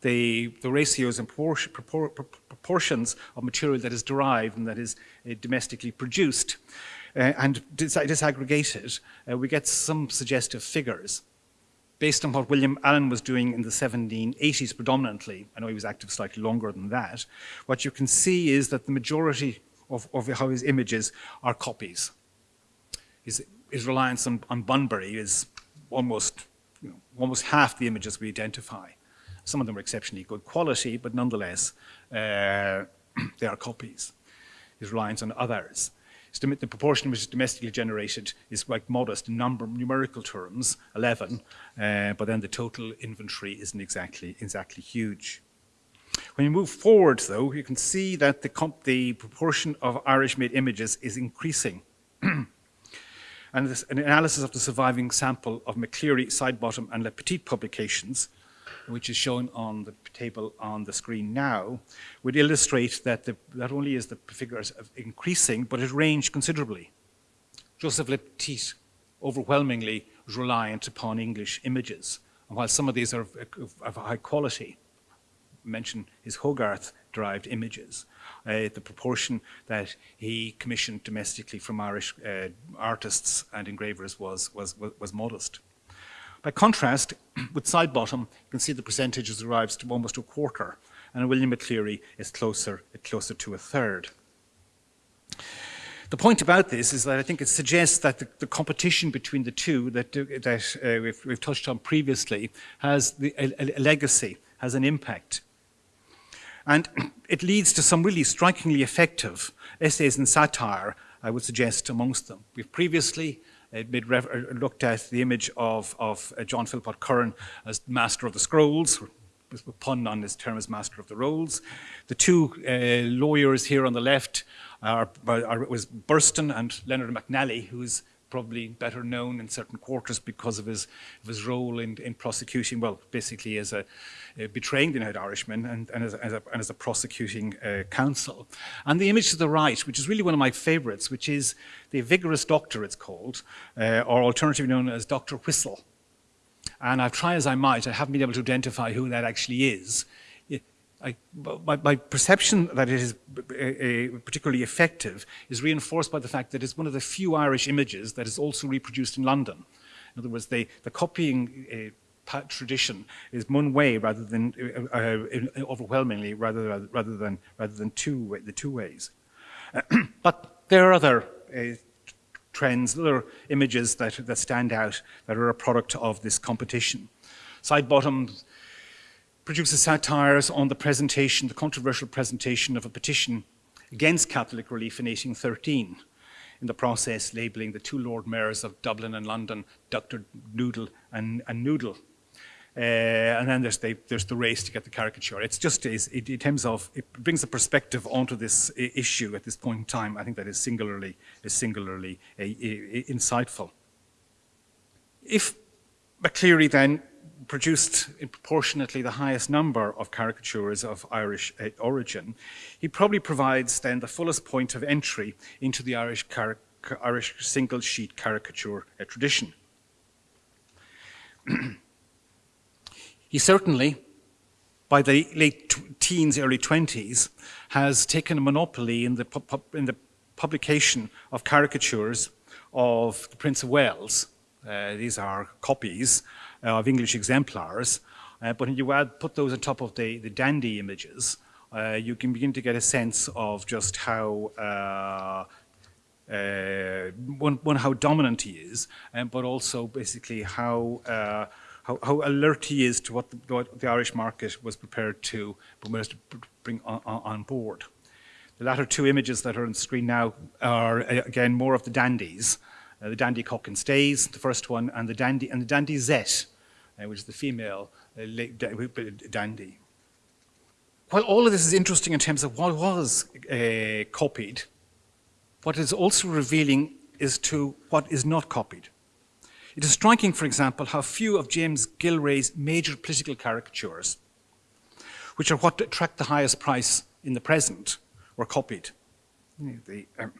the, the ratios and proportions of material that is derived and that is uh, domestically produced, uh, and dis disaggregated, uh, we get some suggestive figures based on what William Allen was doing in the 1780s predominantly, I know he was active slightly longer than that, what you can see is that the majority of, of how his images are copies. His, his reliance on, on Bunbury is almost, you know, almost half the images we identify. Some of them are exceptionally good quality, but nonetheless, uh, they are copies. His reliance on others the proportion which is domestically generated is quite modest in number, numerical terms, 11, uh, but then the total inventory isn't exactly, exactly huge. When you move forward, though, you can see that the, the proportion of Irish-made images is increasing. and this, an analysis of the surviving sample of McCleary, Sidebottom, and Le Petit publications which is shown on the table on the screen now, would illustrate that the, not only is the figures increasing, but it ranged considerably. Joseph Le Petit overwhelmingly reliant upon English images. And while some of these are of, of high quality, mention his Hogarth-derived images, uh, the proportion that he commissioned domestically from Irish uh, artists and engravers was, was, was, modest. By contrast, with Sidebottom, you can see the percentages arrives to almost a quarter, and William McCleary is closer, closer to a third. The point about this is that I think it suggests that the, the competition between the two that, that uh, we've, we've, touched on previously has the, a, a legacy, has an impact. And it leads to some really strikingly effective essays and satire, I would suggest, amongst them. We've previously uh, looked at the image of, of uh, John Philpot Curran as Master of the Scrolls, a pun on his term as Master of the Rolls. The two uh, lawyers here on the left are, are, was Burston and Leonard McNally, who's probably better known in certain quarters because of his, of his role in, in prosecuting, well, basically as a uh, betraying the United Irishman and, and, as, as, a, and as a prosecuting uh, counsel. And the image to the right, which is really one of my favorites, which is the vigorous doctor, it's called, uh, or alternatively known as Dr. Whistle. And I've tried as I might, I haven't been able to identify who that actually is. I, my, my, perception that it is uh, particularly effective is reinforced by the fact that it's one of the few Irish images that is also reproduced in London. In other words, they, the copying uh, tradition is one way rather than uh, uh overwhelmingly rather, rather than rather than two the two ways. but there are other trends, other images that that stand out that are a product of this competition. Sidebottoms produces satires on the presentation, the controversial presentation of a petition against Catholic relief in 1813, in the process labelling the two Lord Mayors of Dublin and London, Dr. Noodle and, and Noodle. Uh, and then there's the, there's the race to get the caricature. It's just, it, in terms of, it brings a perspective onto this issue at this point in time. I think that is singularly, is singularly uh, insightful. If McCleary then produced proportionately the highest number of caricatures of Irish uh, origin, he probably provides then the fullest point of entry into the Irish, Irish single sheet caricature uh, tradition. he certainly, by the late teens, early 20s, has taken a monopoly in the, in the publication of caricatures of the Prince of Wales. Uh, these are copies of English exemplars. Uh, but when you add, put those on top of the, the dandy images, uh, you can begin to get a sense of just how uh, uh, one, one, how dominant he is, um, but also basically how, uh, how, how alert he is to what the, what the, Irish market was prepared to, bring on, on, board. The latter two images that are on screen now are again more of the dandies, uh, the dandy cock and stays, the first one, and the dandy and the dandizette, uh, which is the female uh, dandy. While all of this is interesting in terms of what was uh, copied, what is also revealing is to what is not copied. It is striking, for example, how few of James Gillray's major political caricatures, which are what attract the highest price in the present, were copied. The, um,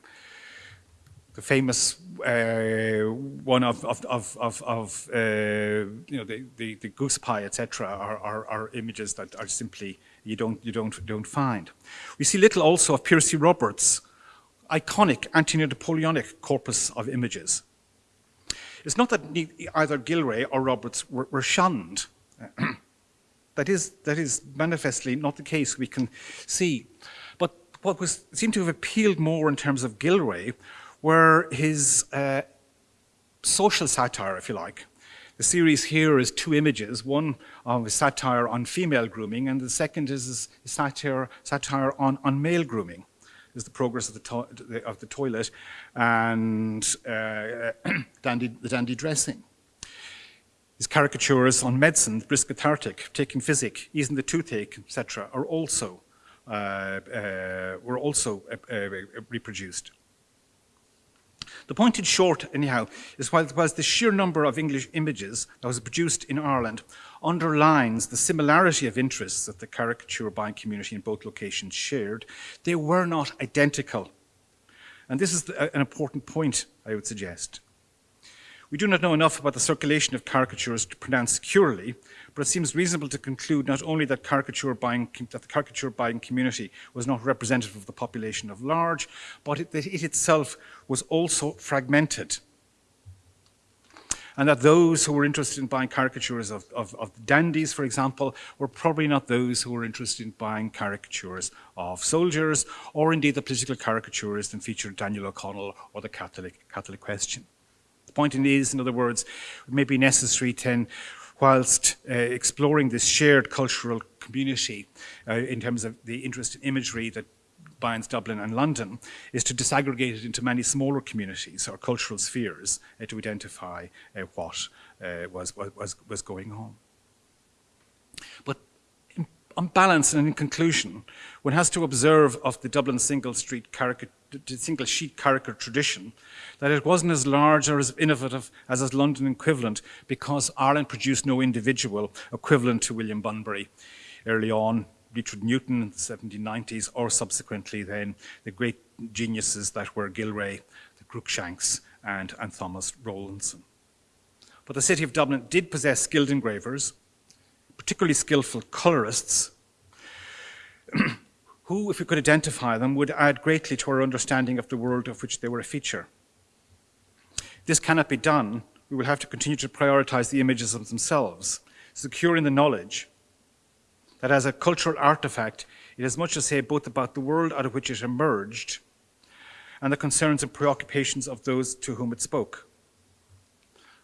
the famous uh, one of, of, of, of, of uh, you know, the, the, the goose pie, etc., are, are, are, images that are simply, you don't, you don't, don't find. We see little also of Piercy Roberts' iconic anti-Napoleonic corpus of images. It's not that either Gillray or Roberts were, were shunned. that, is, that is manifestly not the case we can see. But what was, seemed to have appealed more in terms of Gillray were his uh, social satire, if you like. The series here is two images, one of a satire on female grooming, and the second is a satire, satire on, on male grooming. Is the progress of the, of the toilet and uh, dandy, the dandy dressing. His caricatures on medicine, brisk cathartic, taking physic, easing the toothache, etc., are also uh, uh, were also uh, uh, reproduced. The point in short, anyhow, is while, the sheer number of English images that was produced in Ireland underlines the similarity of interests that the caricature buying community in both locations shared, they were not identical. And this is the, uh, an important point, I would suggest. We do not know enough about the circulation of caricatures to pronounce securely, but it seems reasonable to conclude not only that, caricature buying, that the caricature buying community was not representative of the population of large, but it, that it itself was also fragmented. And that those who were interested in buying caricatures of, of, of dandies, for example, were probably not those who were interested in buying caricatures of soldiers, or indeed the political caricatures that featured Daniel O'Connell or the Catholic, Catholic question. The point is, in other words, may be necessary then, whilst uh, exploring this shared cultural community uh, in terms of the interest in imagery that binds Dublin and London, is to disaggregate it into many smaller communities or cultural spheres uh, to identify uh, what uh, was, was, was going on. But on balance and in conclusion, one has to observe of the Dublin single single sheet caricature tradition, that it wasn't as large or as innovative as its London equivalent because Ireland produced no individual equivalent to William Bunbury. Early on, Richard Newton in the 1790s, or subsequently then the great geniuses that were Gillray, the Cruikshanks, and, and Thomas Rowlandson. But the city of Dublin did possess skilled engravers, particularly skillful colorists, who, if we could identify them, would add greatly to our understanding of the world of which they were a feature. This cannot be done. We will have to continue to prioritize the images of themselves, securing the knowledge that as a cultural artifact, it has much to say both about the world out of which it emerged and the concerns and preoccupations of those to whom it spoke.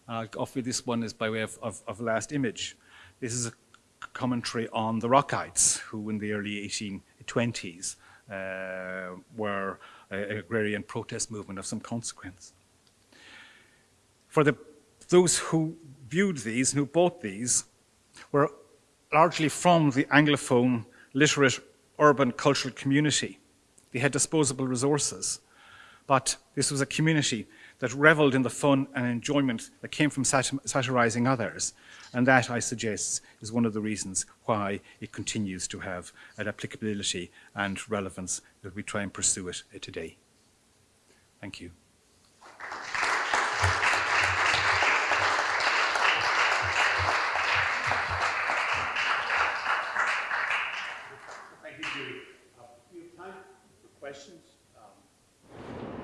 I'll offer this one is by way of, of, of last image. This is a commentary on the Rockites, who in the early 1820s uh, were an agrarian protest movement of some consequence. For the, those who viewed these and who bought these were largely from the Anglophone, literate, urban cultural community. They had disposable resources, but this was a community that reveled in the fun and enjoyment that came from satirizing others. And that, I suggest, is one of the reasons why it continues to have an applicability and relevance that we try and pursue it today. Thank you. Uh.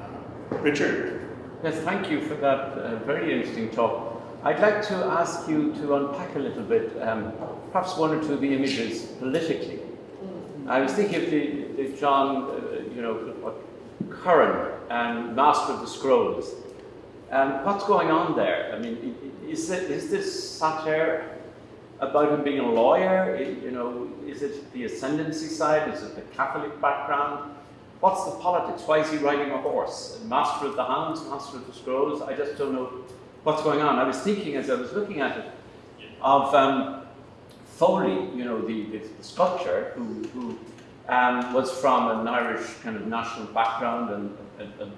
Um, uh, Richard? Yes, thank you for that uh, very interesting talk. I'd like to ask you to unpack a little bit, um, perhaps one or two of the images politically. I was thinking of the, the John, uh, you know, what, Curran and Master of the Scrolls. Um, what's going on there? I mean, is, it, is this satire about him being a lawyer? It, you know, is it the ascendancy side? Is it the Catholic background? What's the politics? Why is he riding a horse? Master of the Hounds, Master of the Scrolls? I just don't know what's going on. I was thinking as I was looking at it of um, Foley, you know, the, the, the sculptor who, who um, was from an Irish kind of national background and a,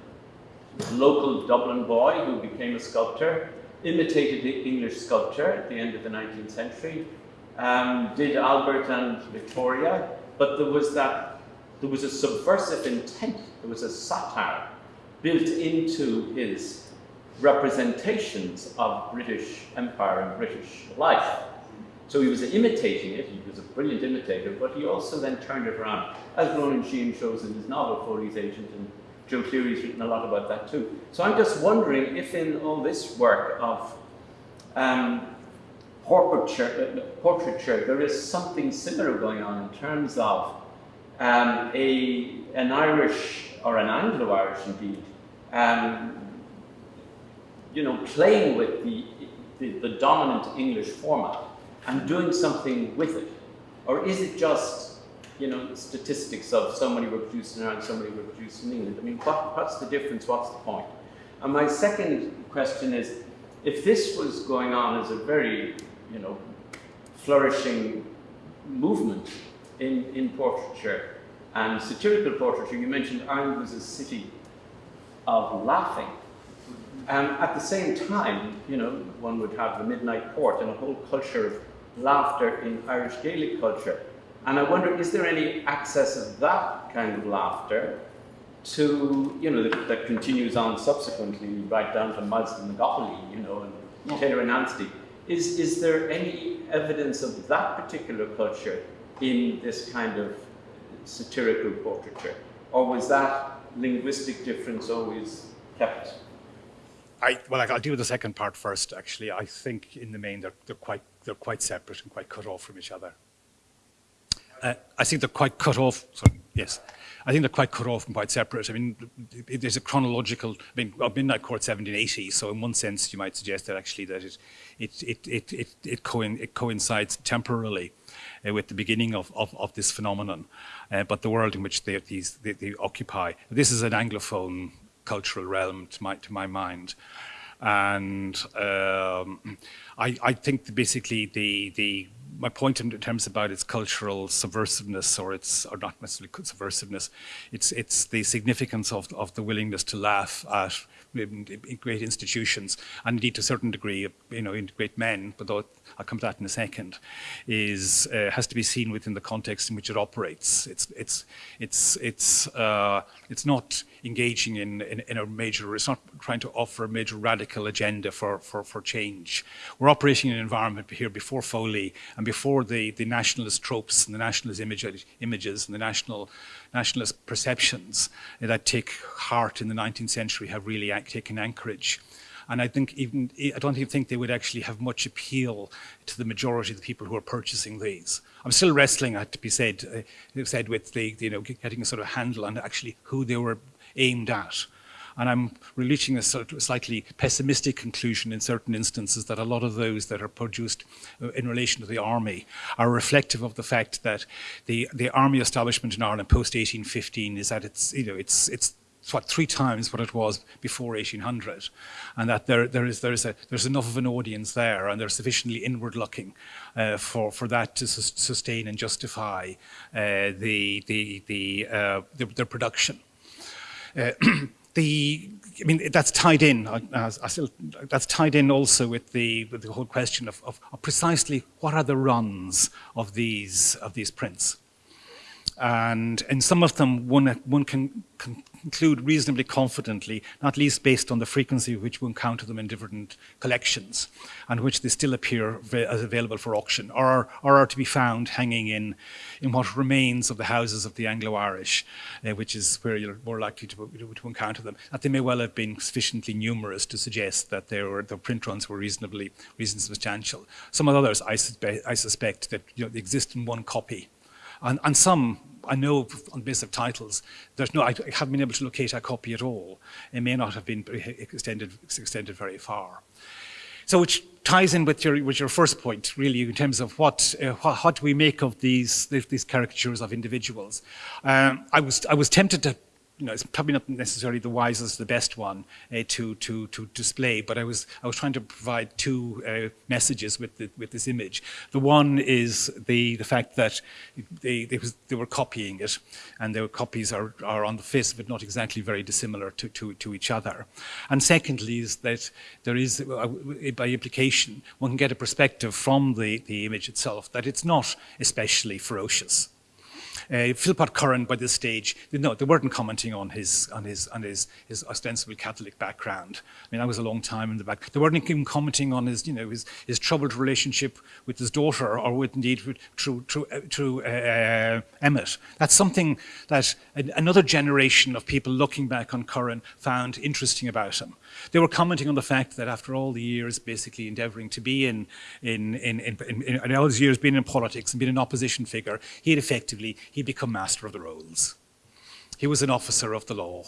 local Dublin boy who became a sculptor, imitated the English sculpture at the end of the 19th century, um, did Albert and Victoria, but there was that there was a subversive intent, there was a satire built into his representations of British Empire and British life. So he was imitating it, he was a brilliant imitator, but he also then turned it around, as Ronan Sheehan shows in his novel, Foley's Asia, and Joe Cleary's written a lot about that too. So I'm just wondering if in all this work of um, portraiture, portraiture, there is something similar going on in terms of um, a, an Irish, or an Anglo-Irish indeed, um, you know, playing with the, the, the, dominant English format and doing something with it? Or is it just, you know, statistics of so many were produced in Ireland, so many were produced in England? I mean, what, what's the difference? What's the point? And my second question is, if this was going on as a very, you know, flourishing movement in, in portraiture and satirical portraiture, you mentioned Ireland was a city of laughing. Um, at the same time, you know, one would have the midnight court and a whole culture of laughter in Irish Gaelic culture. And I wonder, is there any access of that kind of laughter to, you know, that, that continues on subsequently, right down to Myles na gCopaleen, you know, and Taylor and Anstey. Is, is there any evidence of that particular culture in this kind of satirical portraiture? Or was that linguistic difference always kept? I, well, I'll deal with the second part first. Actually, I think in the main they're, they're quite they're quite separate and quite cut off from each other. Uh, I think they're quite cut off. Sorry, yes, I think they're quite cut off and quite separate. I mean, there's a chronological. I mean, Midnight Court 1780. So in one sense, you might suggest that actually that it it it it it, it, it coincides temporarily uh, with the beginning of, of, of this phenomenon. Uh, but the world in which they, these, they, they occupy, this is an Anglophone cultural realm to my, to my mind. And um, I, I think basically the, the my point in terms about its cultural subversiveness or its or not necessarily subversiveness it's it's the significance of of the willingness to laugh at great institutions, and indeed to a certain degree, you know, in great men, but though I'll come to that in a second, is uh, has to be seen within the context in which it operates. It's it's it's it's uh, it's not engaging in, in, in a major. It's not trying to offer a major radical agenda for for for change. We're operating in an environment here before Foley and before the the nationalist tropes and the nationalist image, images and the national nationalist perceptions that take heart in the 19th century have really taken anchorage. And I think even I don't even think they would actually have much appeal to the majority of the people who are purchasing these. I'm still wrestling, I had to be said, uh, said with the you know getting a sort of handle on actually who they were aimed at. And I'm reaching a sort of slightly pessimistic conclusion in certain instances that a lot of those that are produced uh, in relation to the army are reflective of the fact that the, the army establishment in Ireland post 1815 is at its, you know, it's, it's what three times what it was before 1800 and that there there is there is a there's enough of an audience there and they're sufficiently inward looking uh, for for that to su sustain and justify uh, the the the, uh, the their production Uh, the I mean, that's tied in. Uh, as, still, that's tied in also with the with the whole question of, of, of precisely what are the runs of these of these prints. And in some of them one one can, conclude reasonably confidently, not least based on the frequency with which we encounter them in different collections, and which they still appear as available for auction, or, or are to be found hanging in, in what remains of the houses of the Anglo-Irish, uh, which is where you're more likely to, to encounter them. That they may well have been sufficiently numerous to suggest that they were, the print runs were reasonably, reasonably substantial. Some of the others, I, I suspect, that you know, exist in one copy. And, and some I know on the basis of titles, there's no, I haven't been able to locate a copy at all. It may not have been extended, extended very far. So which ties in with your, with your first point, really, in terms of what, uh, what, what, do we make of these, these caricatures of individuals. Um, I, was, I was tempted to you know, it's probably not necessarily the wisest, the best one uh, to, to, to display, but I was, I was trying to provide two uh, messages with, the, with this image. The one is the, the fact that they, they, was, they were copying it, and their copies are, are on the face but not exactly very dissimilar to, to, to each other. And secondly is that there is, uh, by implication, one can get a perspective from the, the image itself that it's not especially ferocious. Uh, Philpot Curran, by this stage, no, they weren't commenting on his on his on his his ostensibly Catholic background. I mean, that was a long time in the back. They weren't even commenting on his you know his his troubled relationship with his daughter, or with indeed through through through uh, uh, Emmet. That's something that another generation of people looking back on Curran found interesting about him. They were commenting on the fact that after all the years basically endeavouring to be in, in, in, in, in, in all those years being in politics and being an opposition figure, he had effectively, he'd become master of the rolls. He was an officer of the law.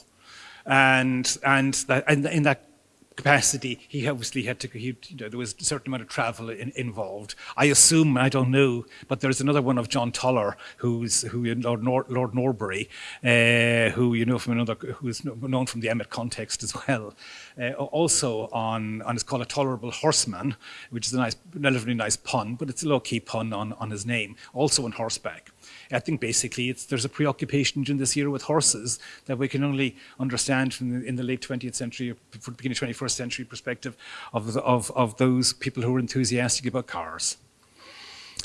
And, and, that, and in that capacity, he obviously had to, he, you know, there was a certain amount of travel in, involved. I assume, I don't know, but there's another one of John Toler, who's who Lord, Nor, Lord Norbury, uh, who you know from another, who's known from the Emmet context as well. Uh, also on, on, it's called A Tolerable Horseman, which is a nice, relatively nice pun, but it's a low-key pun on, on his name, also on horseback. I think basically it's, there's a preoccupation during this era with horses that we can only understand from the, in the late 20th century, or beginning 21st century perspective of, of, of those people who are enthusiastic about cars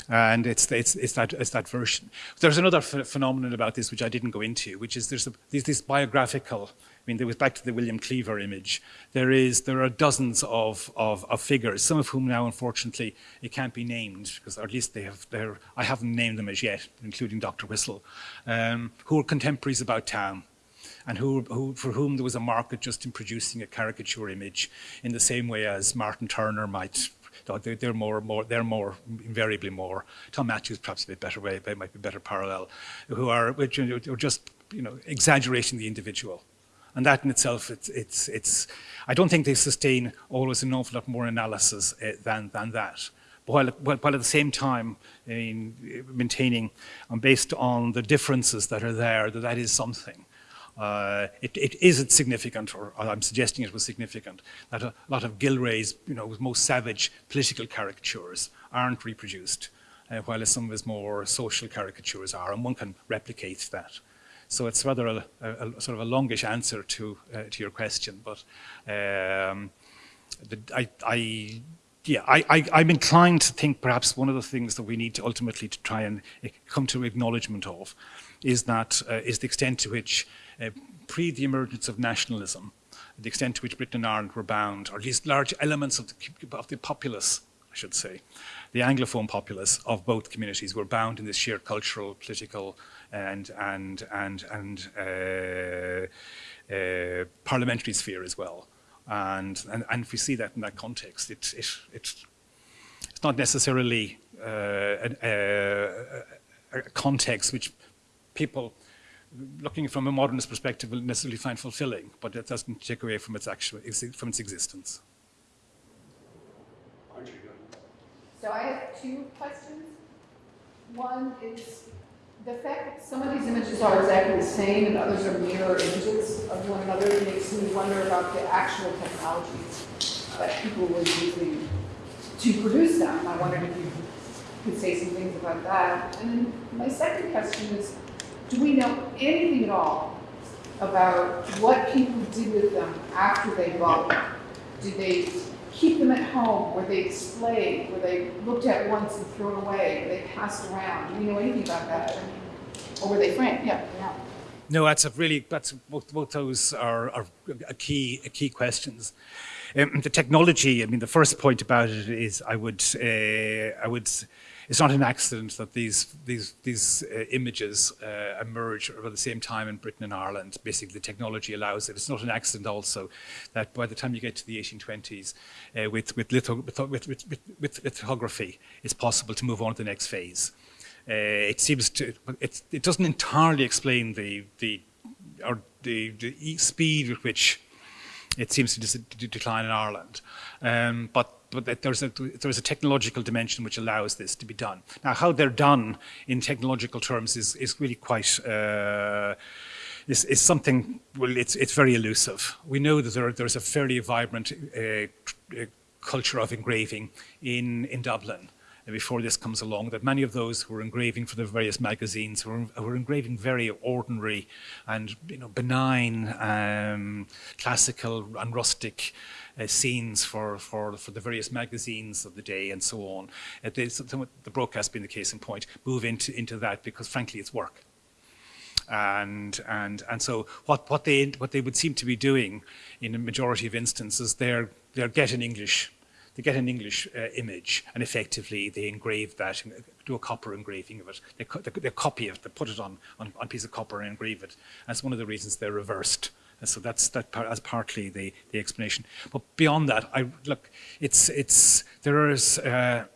and it's, it's, it's, that, it's that version. There's another ph phenomenon about this which I didn't go into, which is there's, a, there's this biographical, mean, there was back to the William Cleaver image. There is, there are dozens of, of, of figures, some of whom now, unfortunately, it can't be named, because at least they have, they're, I haven't named them as yet, including Dr. Whistle, um, who are contemporaries about town and who, who, for whom there was a market just in producing a caricature image in the same way as Martyn Turner might they're, more, more, they're more invariably more. Tom Matthews, perhaps a bit better way, they might be better parallel, who are, which are just you know exaggerating the individual. And that in itself, it's, it's, it's, I don't think they sustain always an awful lot more analysis uh, than, than that. But while, while at the same time in maintaining, um, based on the differences that are there, that that is something. Uh, it, it is significant, or I'm suggesting it was significant, that a lot of Gillray's you know, most savage political caricatures aren't reproduced, uh, while some of his more social caricatures are, and one can replicate that. So it's rather a, a, a sort of a longish answer to, uh, to your question, but um, the, I, I yeah, I, I, am inclined to think perhaps one of the things that we need to ultimately to try and uh, come to acknowledgement of is that uh, is the extent to which uh, pre the emergence of nationalism, the extent to which Britain and Ireland were bound, or at least large elements of the, of the populace, I should say, the Anglophone populace of both communities were bound in this shared cultural, political, and and and and uh, uh, parliamentary sphere as well. And, and and if we see that in that context, it it, it it's not necessarily uh, a, a, a context which people looking from a modernist perspective will necessarily find fulfilling, but that doesn't take away from its actual from its existence. So I have two questions. One is the fact that some of these images are exactly the same and others are mirror images of one another makes me wonder about the actual technologies that people were using to produce them. I wondered if you could say some things about that. And then my second question is, do we know anything at all about what people did with them after they bought them? Did they keep them at home? Were they displayed? Were they looked at once and thrown away? Were they passed around? Do we know anything about that? Or were they framed? Yeah. yeah. No, that's a really that's both, both those are, are a key key questions. Um, the technology. I mean, the first point about it is I would uh, I would it's not an accident that these these these uh, images uh, emerge at the same time in Britain and Ireland. Basically, the technology allows it. It's not an accident also that by the time you get to the 1820s, uh, with with, litho, with, with, with, with lithography, it's possible to move on to the next phase. Uh, it seems to it, doesn't entirely explain the the or the, the speed with which it seems to, decline in Ireland, um, but but there's a, there's a technological dimension which allows this to be done. Now, how they're done in technological terms is, is really quite, uh, is, is something, well, it's, it's very elusive. We know that there, there's a fairly vibrant uh, culture of engraving in, in Dublin before this comes along, that many of those who were engraving for the various magazines were, were engraving very ordinary and you know, benign, um, classical and rustic uh, scenes for, for, for the various magazines of the day and so on. Uh, they, the Brocas being the case in point, move into, into that because frankly it's work. And, and, and so what, what, they, what they would seem to be doing in a majority of instances, they're, they're getting English they get an English uh, image and effectively they engrave that, do a copper engraving of it. They, they, they copy it, they put it on, on, on a piece of copper and engrave it. That's one of the reasons they're reversed. And so that's that part, as partly the, the explanation. But beyond that, I look, it's it's there is uh,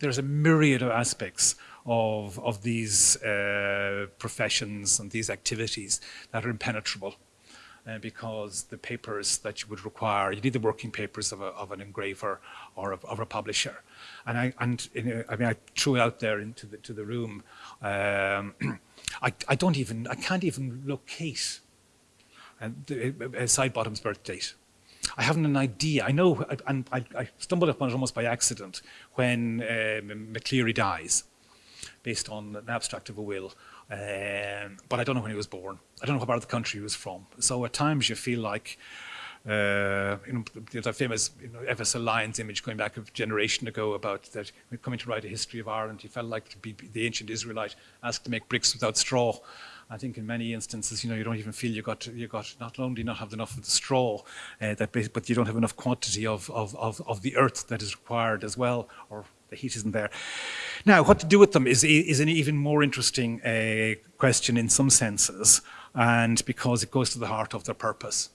there's a myriad of aspects of of these uh, professions and these activities that are impenetrable. Uh, because the papers that you would require, you need the working papers of, a, of an engraver or of, of, a publisher. And I, and a, I mean, I threw out there into the, to the room. Um, I, I don't even, I can't even locate a Sidebottom's birth date. I haven't an idea. I know, and I, I, stumbled upon it almost by accident when um, McCleary dies, based on an abstract of a will Um, but I don't know when he was born. I don't know what part of the country he was from. So at times you feel like, uh, you know, the famous you know, Lyons image going back a generation ago about that coming to write a history of Ireland, he felt like to be the ancient Israelite asked to make bricks without straw. I think in many instances, you know, you don't even feel you got you got not only not have enough of the straw, uh, that but you don't have enough quantity of, of, of, of the earth that is required as well, or the heat isn't there. Now, what to do with them is, is an even more interesting uh, question in some senses, and because it goes to the heart of their purpose.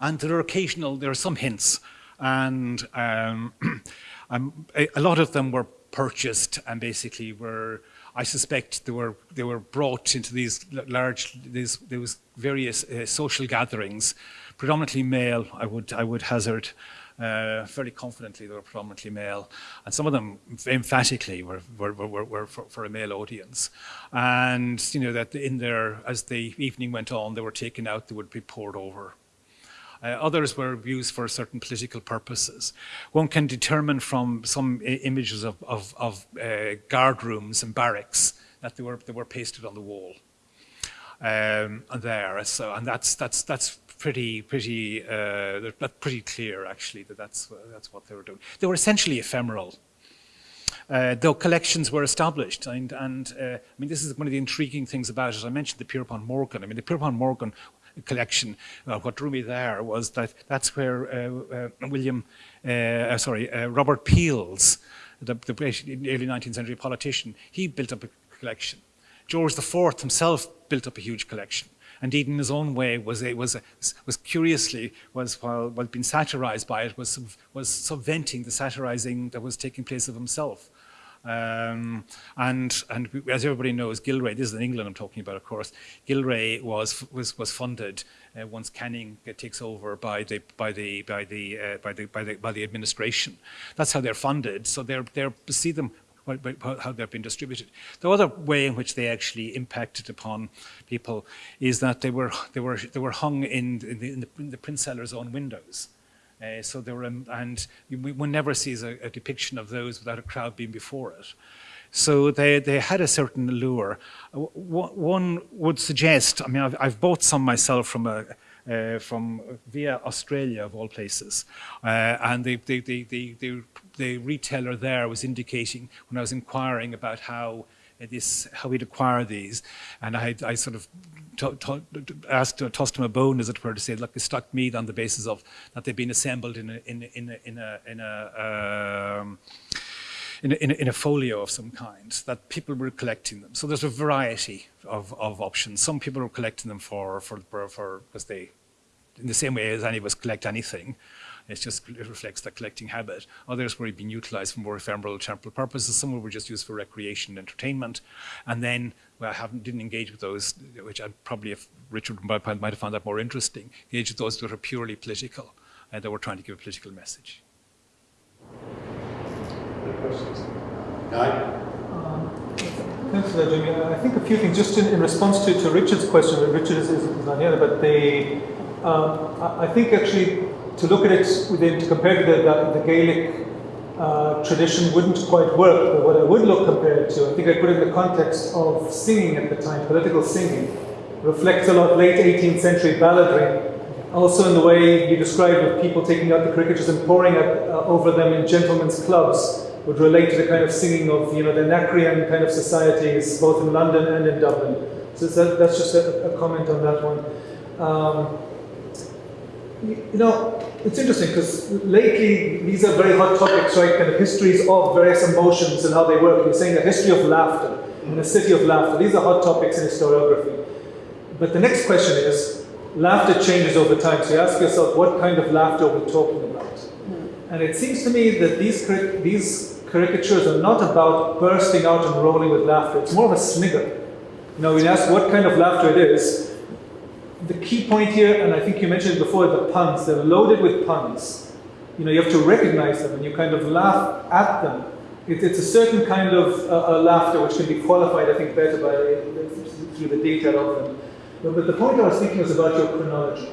And there are occasional, there are some hints, and um, um, a, a lot of them were purchased and basically were I suspect they were they were brought into these large these there was various uh, social gatherings, predominantly male. I would I would hazard. Uh, fairly confidently they were predominantly male, and some of them emphatically were, were, were, were for, for, a male audience. And you know that in there, as the evening went on, they were taken out, they would be poured over uh, others were used for certain political purposes. One can determine from some images of, of, of uh, guard rooms and barracks that they were, they were pasted on the wall. Um, and there, so, and that's, that's, that's pretty, pretty, uh, pretty clear actually that that's, that's what they were doing. They were essentially ephemeral. Uh, though collections were established. And, and uh, I mean, this is one of the intriguing things about it. I mentioned the Pierpont Morgan. I mean, the Pierpont Morgan collection. Uh, what drew me there was that that's where uh, uh, William, uh, sorry, Robert Peel's, the, the early 19th century politician, he built up a collection. George IV himself built up a huge collection. Indeed, in his own way, was was was curiously was while while being satirized by it was was subventing the satirizing that was taking place of himself. Um, and, and as everybody knows, Gillray, this is in England I'm talking about, of course, Gillray was, was, was funded uh, once Canning takes over by the, by the, by the, uh, by the, by the, by the administration. That's how they're funded. So they're, they're, see them how they've been distributed. The other way in which they actually impacted upon people is that they were, they were, they were hung in, in, the, in the, in the print seller's own windows. Uh, so there were, um, and one never sees a, a, depiction of those without a crowd being before it. So they, they had a certain allure. Uh, one would suggest, I mean, I've, I've bought some myself from a, uh, from via Australia of all places, uh, and the, the, the, the, the retailer there was indicating when I was inquiring about how this how we'd acquire these. And I, I sort of asked, tossed him a bone, as it were, to say, look, they stuck meat on the basis of that they've been assembled in a, in in a, in a, in a um, in a, in, a, in a, folio of some kind, that people were collecting them. So there's a variety of, of options. Some people were collecting them for, for, for, because they, in the same way as any of us collect anything, it's just, it reflects that collecting habit. Others were being utilized for more ephemeral temporal purposes. Some were just used for recreation and entertainment. And then, well, I haven't, didn't engage with those, which I'd probably, if Richard might have found that more interesting, engage with those that are purely political and that were trying to give a political message. Any questions? Guy? Uh, thanks for that, Jimmy. Uh, I think a few things, just in, in response to, to Richard's question, Richard is, is not here, but they, um, I think actually to look at it within, to compare to the, the, the Gaelic uh, tradition wouldn't quite work, but what I would look compared to, I think I put it in the context of singing at the time, political singing, reflects a lot late 18th century balladry, also in the way you described of people taking out the cricketers and pouring uh, over them in gentlemen's clubs, would relate to the kind of singing of you know the Anacreon kind of societies, both in London and in Dublin. So that, that's just a, a, comment on that one. Um, you know, it's interesting because lately these are very hot topics, right? Kind of histories of various emotions and how they work. You're saying a history of laughter in a city of laughter. These are hot topics in historiography. But the next question is, laughter changes over time. So you ask yourself, what kind of laughter are we talking about? Hmm. And it seems to me that these, these caricatures are not about bursting out and rolling with laughter. It's more of a snigger. You know, when you ask what kind of laughter it is, the key point here, and I think you mentioned it before, the puns. They're loaded with puns. You know, you have to recognize them and you kind of laugh at them. It, it's a certain kind of uh, laughter which can be qualified, I think, better by through the detail of them. But, but the point I was thinking was about your chronology.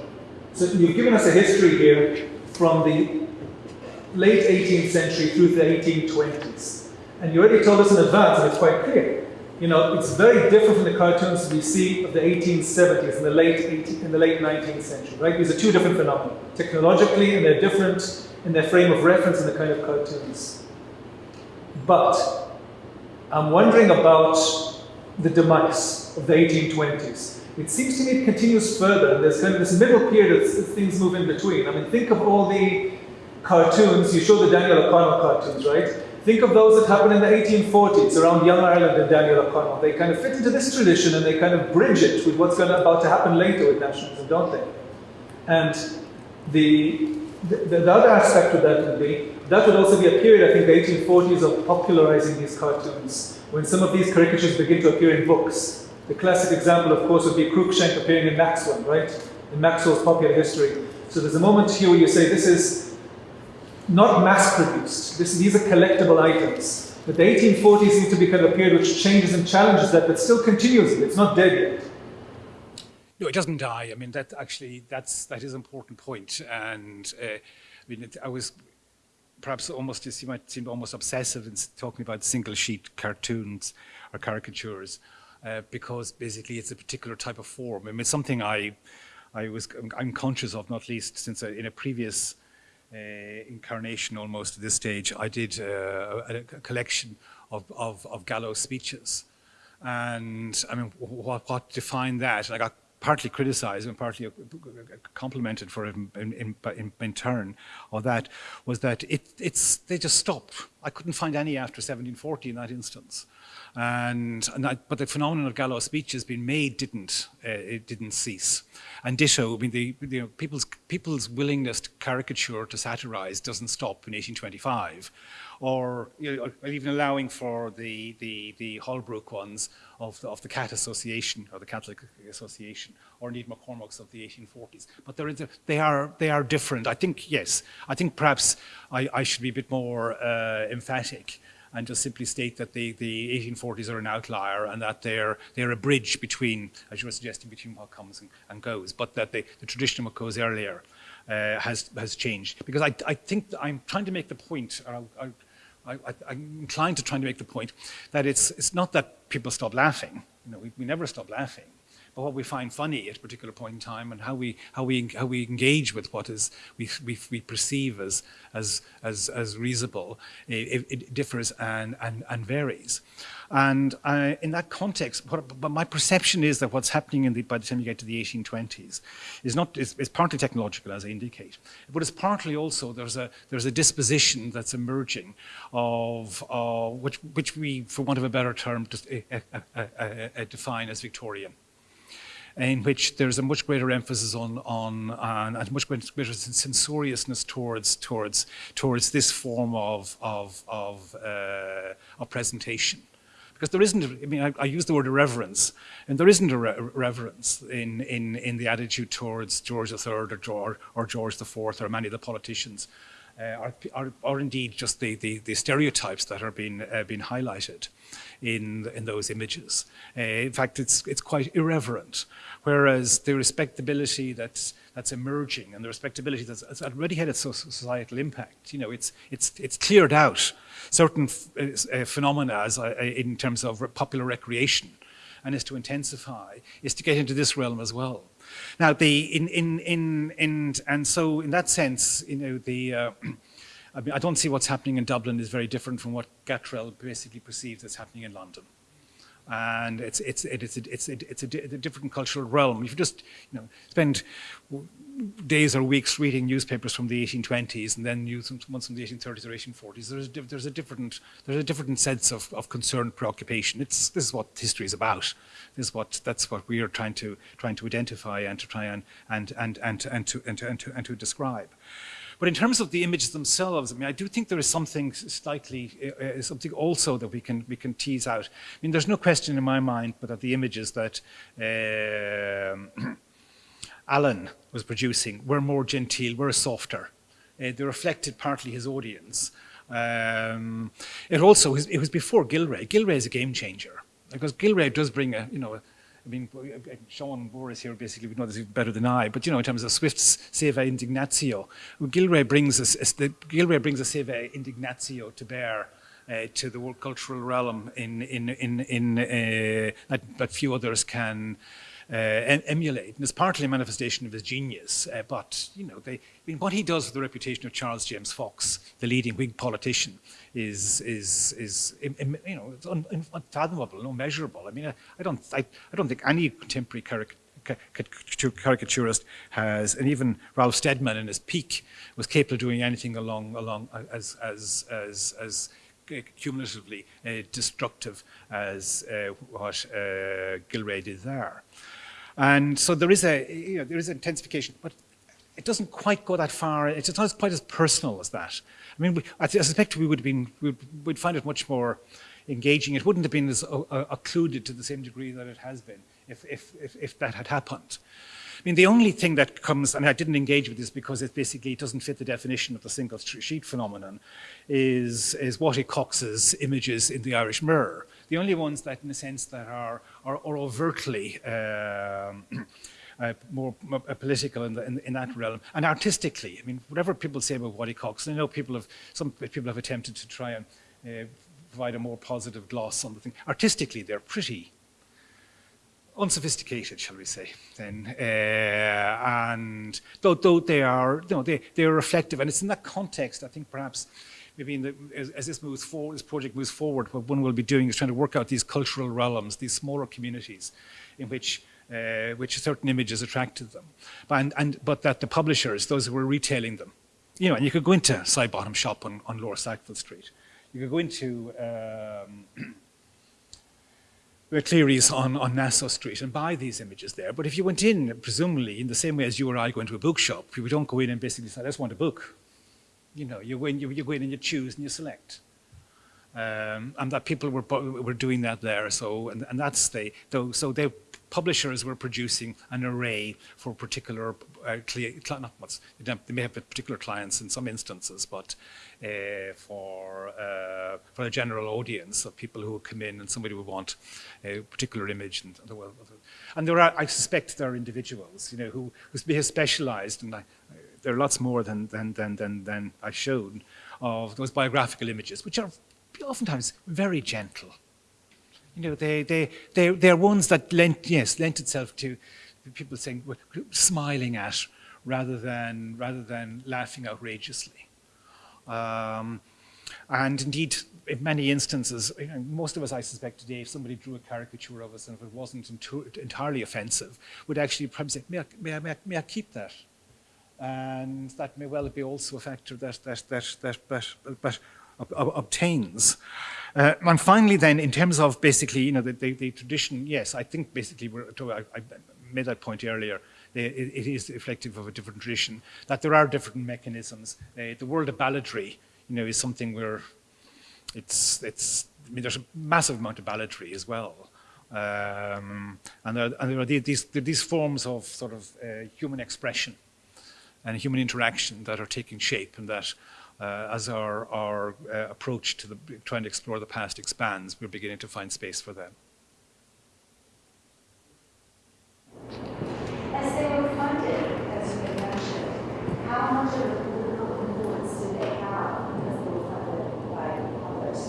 So you've given us a history here from the late 18th century through the 1820s. And you already told us in advance, and it's quite clear, you know, it's very different from the cartoons we see of the 1870s and the late 18, in the late 19th century, right? These are two different phenomena technologically, and they're different in their frame of reference and the kind of cartoons. But I'm wondering about the demise of the 1820s. It seems to me it continues further. There's kind of this middle period as things move in between. I mean, think of all the cartoons. You show the Daniel O'Connell cartoons, right? Think of those that happened in the 1840s around Young Ireland and Daniel O'Connell. They kind of fit into this tradition and they kind of bridge it with what's going to, about to happen later with nationalism, don't they? And the, the, the other aspect of that would be that would also be a period, I think, the 1840s of popularizing these cartoons, when some of these caricatures begin to appear in books. The classic example, of course, would be Cruikshank appearing in Maxwell, right? In Maxwell's popular history. So there's a moment here where you say this is not mass produced. This, these are collectible items. But the 1840s seems to be kind of a period which changes and challenges that, but still continues. It's not dead yet. No, it doesn't die. I mean, that actually, that's, that is an important point. And uh, I mean, it, I was perhaps almost, you might seem almost obsessive in talking about single sheet cartoons or caricatures, uh, because basically it's a particular type of form. I mean, it's something I, I was, I'm conscious of, not least since I, in a previous uh, incarnation almost at this stage, I did uh, a, a, collection of, of, of Gallo speeches. And I mean, what, what defined that? I got partly criticized and partly complimented for it in, in, in, in, turn of that was that it, it's, they just stopped. I couldn't find any after 1740 in that instance. And, and that, but the phenomenon of Gallo speeches being made didn't, uh, it didn't cease. And ditto, I mean, the, you know, people's, people's willingness to caricature, to satirize doesn't stop in 1825 or, you know, even allowing for the, the, the Holbrook ones of the, of the Cat Association or the Catholic Association, or indeed McCormack's of the 1840s. But there is a, they, are, they are different. I think, yes, I think perhaps I, I should be a bit more uh, emphatic and just simply state that the, the 1840s are an outlier and that they're, they're a bridge between, as you were suggesting, between what comes and, and goes, but that they, the tradition of what goes earlier uh, has, has changed. Because I, I think I'm trying to make the point, or I'll, I'll I, am inclined to trying to make the point that it's, it's not that people stop laughing. You know, we, we never stop laughing. But what we find funny at a particular point in time and how we, how we, how we engage with what is we, we, we perceive as, as, as, as reasonable, it, it differs and, and, and varies. And uh, in that context, what, but my perception is that what's happening in the, by the time you get to the 1820s is not is, is, partly technological, as I indicate, but it's partly also there's a there's a disposition that's emerging of uh, which which we, for want of a better term, just uh, uh, define as Victorian in which there's a much greater emphasis on, on, and much greater censoriousness towards, towards, towards this form of, of, of, uh, of presentation. Because there isn't, I mean, I, I use the word irreverence, and there isn't a re reverence in, in, in the attitude towards George III or George, or George IV or many of the politicians, uh, or, or, or, indeed just the, the, the, stereotypes that are being, uh, being highlighted in, in those images. Uh, in fact, it's, it's quite irreverent, whereas the respectability that's, that's emerging and the respectability that's, that's already had its societal impact, you know, it's, it's, it's cleared out certain uh, phenomena as, uh, in terms of popular recreation and is to intensify, is to get into this realm as well. Now, the, in, in, in, in, and so in that sense, you know, the, uh, I, mean, I don't see what's happening in Dublin is very different from what Gatrell basically perceives as happening in London. And it's, it's, it's, a, it's, a, it's a, a different cultural realm. If you just you know, spend days or weeks reading newspapers from the 1820s and then news ones from the 1830s or 1840s, there's, there's, a, different, there's a different sense of, of concern, preoccupation. It's, this is what history is about. This is what, that's what we are trying to, trying to identify and to try and, and, and, and, and, to, and, to, and, to, and to describe. But in terms of the images themselves, I mean, I do think there is something slightly, uh, something also that we can we can tease out. I mean, there's no question in my mind, but that the images that uh, Alan was producing were more genteel, were softer. Uh, they reflected partly his audience. Um, it also it was before Gillray. Gillray is a game changer because Gillray does bring a you know I mean, Sean Boris here basically would know this better than I, but you know, in terms of Swift's Saeva Indignatio, Gillray brings the, Gillray brings a Saeva Indignatio to bear uh, to the world cultural realm in, in, in, in uh, that, that few others can uh, em- emulate. And it's partly a manifestation of his genius, uh, but you know, they, I mean, what he does with the reputation of Charles James Fox, the leading Whig politician, is is is you know it's un, un- unfathomable, unmeasurable. I mean, I, I don't I, I don't think any contemporary caric- ca- ca- caricaturist has, and even Ralph Steadman in his peak was capable of doing anything along along as as as as cumulatively uh, destructive as uh, what uh, Gillray did there. And so there is a you know, there is intensification, but it doesn't quite go that far. It's not quite as personal as that. I mean, we, I, I suspect we would have been we'd, we'd find it much more engaging. It wouldn't have been as uh, uh, occluded to the same degree that it has been if, if, if, if that had happened. I mean, the only thing that comes, and I didn't engage with this because it basically doesn't fit the definition of the single sheet phenomenon, is, is Wattie Cox's images in the Irish Mirror. The only ones that, in a sense, that are, are, are overtly um, uh, more, more political in, the, in, in, that realm, and artistically. I mean, whatever people say about Wattie Cox, I know people have, some people have attempted to try and uh, provide a more positive gloss on the thing. Artistically, they're pretty unsophisticated, shall we say, then, uh, and though, though they are, you know, they, they are reflective, and it's in that context, I think perhaps, maybe the, as, as, this moves forward, this project moves forward, what one will be doing is trying to work out these cultural realms, these smaller communities, in which uh, which certain images attracted them, but, and, and, but that the publishers, those who were retailing them, you know, and you could go into Sidebottom shop on, on Lower Sackville Street, you could go into um, Cleary's on, on Nassau Street and buy these images there. But if you went in, presumably, in the same way as you or I go into a bookshop, we don't go in and basically say, I just want a book. You know, you go in, you, you go in and you choose and you select. Um, and that people were, were doing that there. So, and, and that's the, so they, publishers were producing an array for particular, uh, not they may have particular clients in some instances, but uh, for, uh, for a general audience of people who would come in and somebody would want a particular image. And, and there are, I suspect there are individuals, you know, who, who have specialized, and I, there are lots more than, than, than, than, than I showed, of those biographical images, which are oftentimes very gentle. You know, they, they, they, they're ones that lent, yes, lent itself to people saying, smiling at rather than, rather than laughing outrageously. Um, and indeed, in many instances, most of us, I suspect today, if somebody drew a caricature of us and if it wasn't entirely offensive, would actually probably say, may I, may I, may I, keep that? And that may well be also a factor that, that, that, that, that, that obtains. Uh, and finally, then, in terms of basically, you know, the, the, the tradition, yes, I think basically, I, I made that point earlier, it, it is reflective of a different tradition, that there are different mechanisms. Uh, the world of balladry, you know, is something where it's, it's, I mean, there's a massive amount of balladry as well. Um, and, there, and there are these, these forms of sort of uh, human expression and human interaction that are taking shape and that uh, as our, our uh, approach to the, trying to explore the past expands, we're beginning to find space for them. As they were funded, as you mentioned, how much of a political influence did they have because they were funded by others?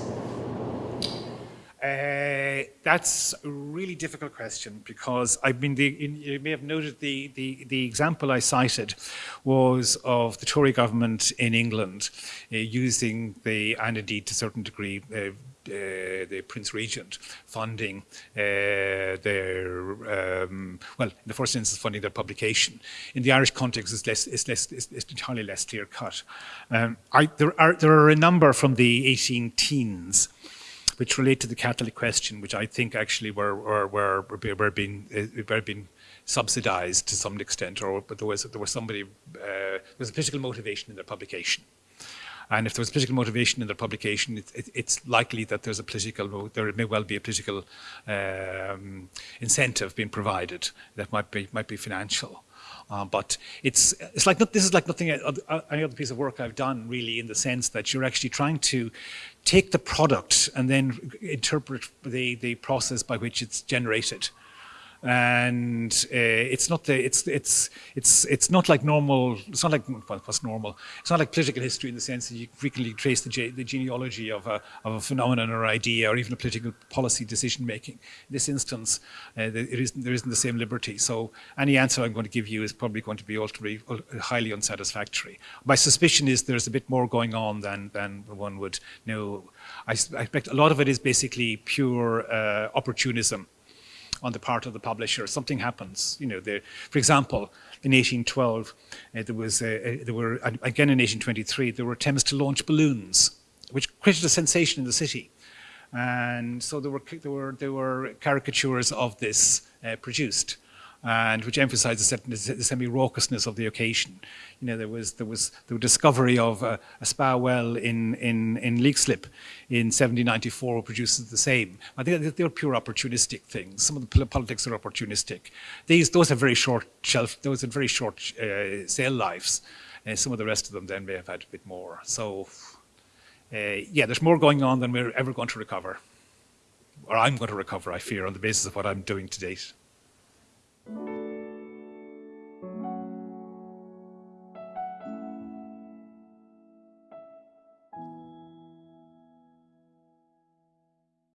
That's a really difficult question because I mean, the, you may have noted the, the, the example I cited was of the Tory government in England uh, using the, and indeed to a certain degree, uh, uh, the Prince Regent funding uh, their, um, well, in the first instance, funding their publication. In the Irish context, it's, less, it's, less, it's, it's entirely less clear cut. Um, I, there, are, there are a number from the 18 teens which relate to the Catholic question, which I think actually were, were, were, were, being, uh, were being subsidized to some extent, or but there was, there was somebody, uh, there was a political motivation in their publication. And if there was a political motivation in their publication, it, it, it's likely that there's a political, there may well be a political um, incentive being provided that might be, might be financial. Uh, but it's, it's like, this is like nothing, uh, any other piece of work I've done really in the sense that you're actually trying to take the product and then interpret the, the process by which it's generated. And uh, it's not the it's it's it's it's not like normal. It's not like well, what's normal. It's not like political history in the sense that you frequently trace the, ge- the genealogy of a of a phenomenon or idea or even a political policy decision making. In this instance, uh, there, isn't, there isn't the same liberty. So any answer I'm going to give you is probably going to be ultimately highly unsatisfactory. My suspicion is there's a bit more going on than than one would know. I expect a lot of it is basically pure uh, opportunism on the part of the publisher. Something happens, you know. There, for example, in 1812, uh, there was uh, there were again in 1823 there were attempts to launch balloons, which created a sensation in the city, and so there were there were there were caricatures of this uh, produced. And which emphasised the, semi-raucousness of the occasion. You know, there was there was the discovery of a, a spa well in in in Leixlip in 1794 produces the same. I think they're pure opportunistic things. Some of the politics are opportunistic. These those have very short shelf. Those have very short uh, sale lives. Uh, some of the rest of them then may have had a bit more. So, uh, yeah, there's more going on than we're ever going to recover, or I'm going to recover. I fear on the basis of what I'm doing to date thank you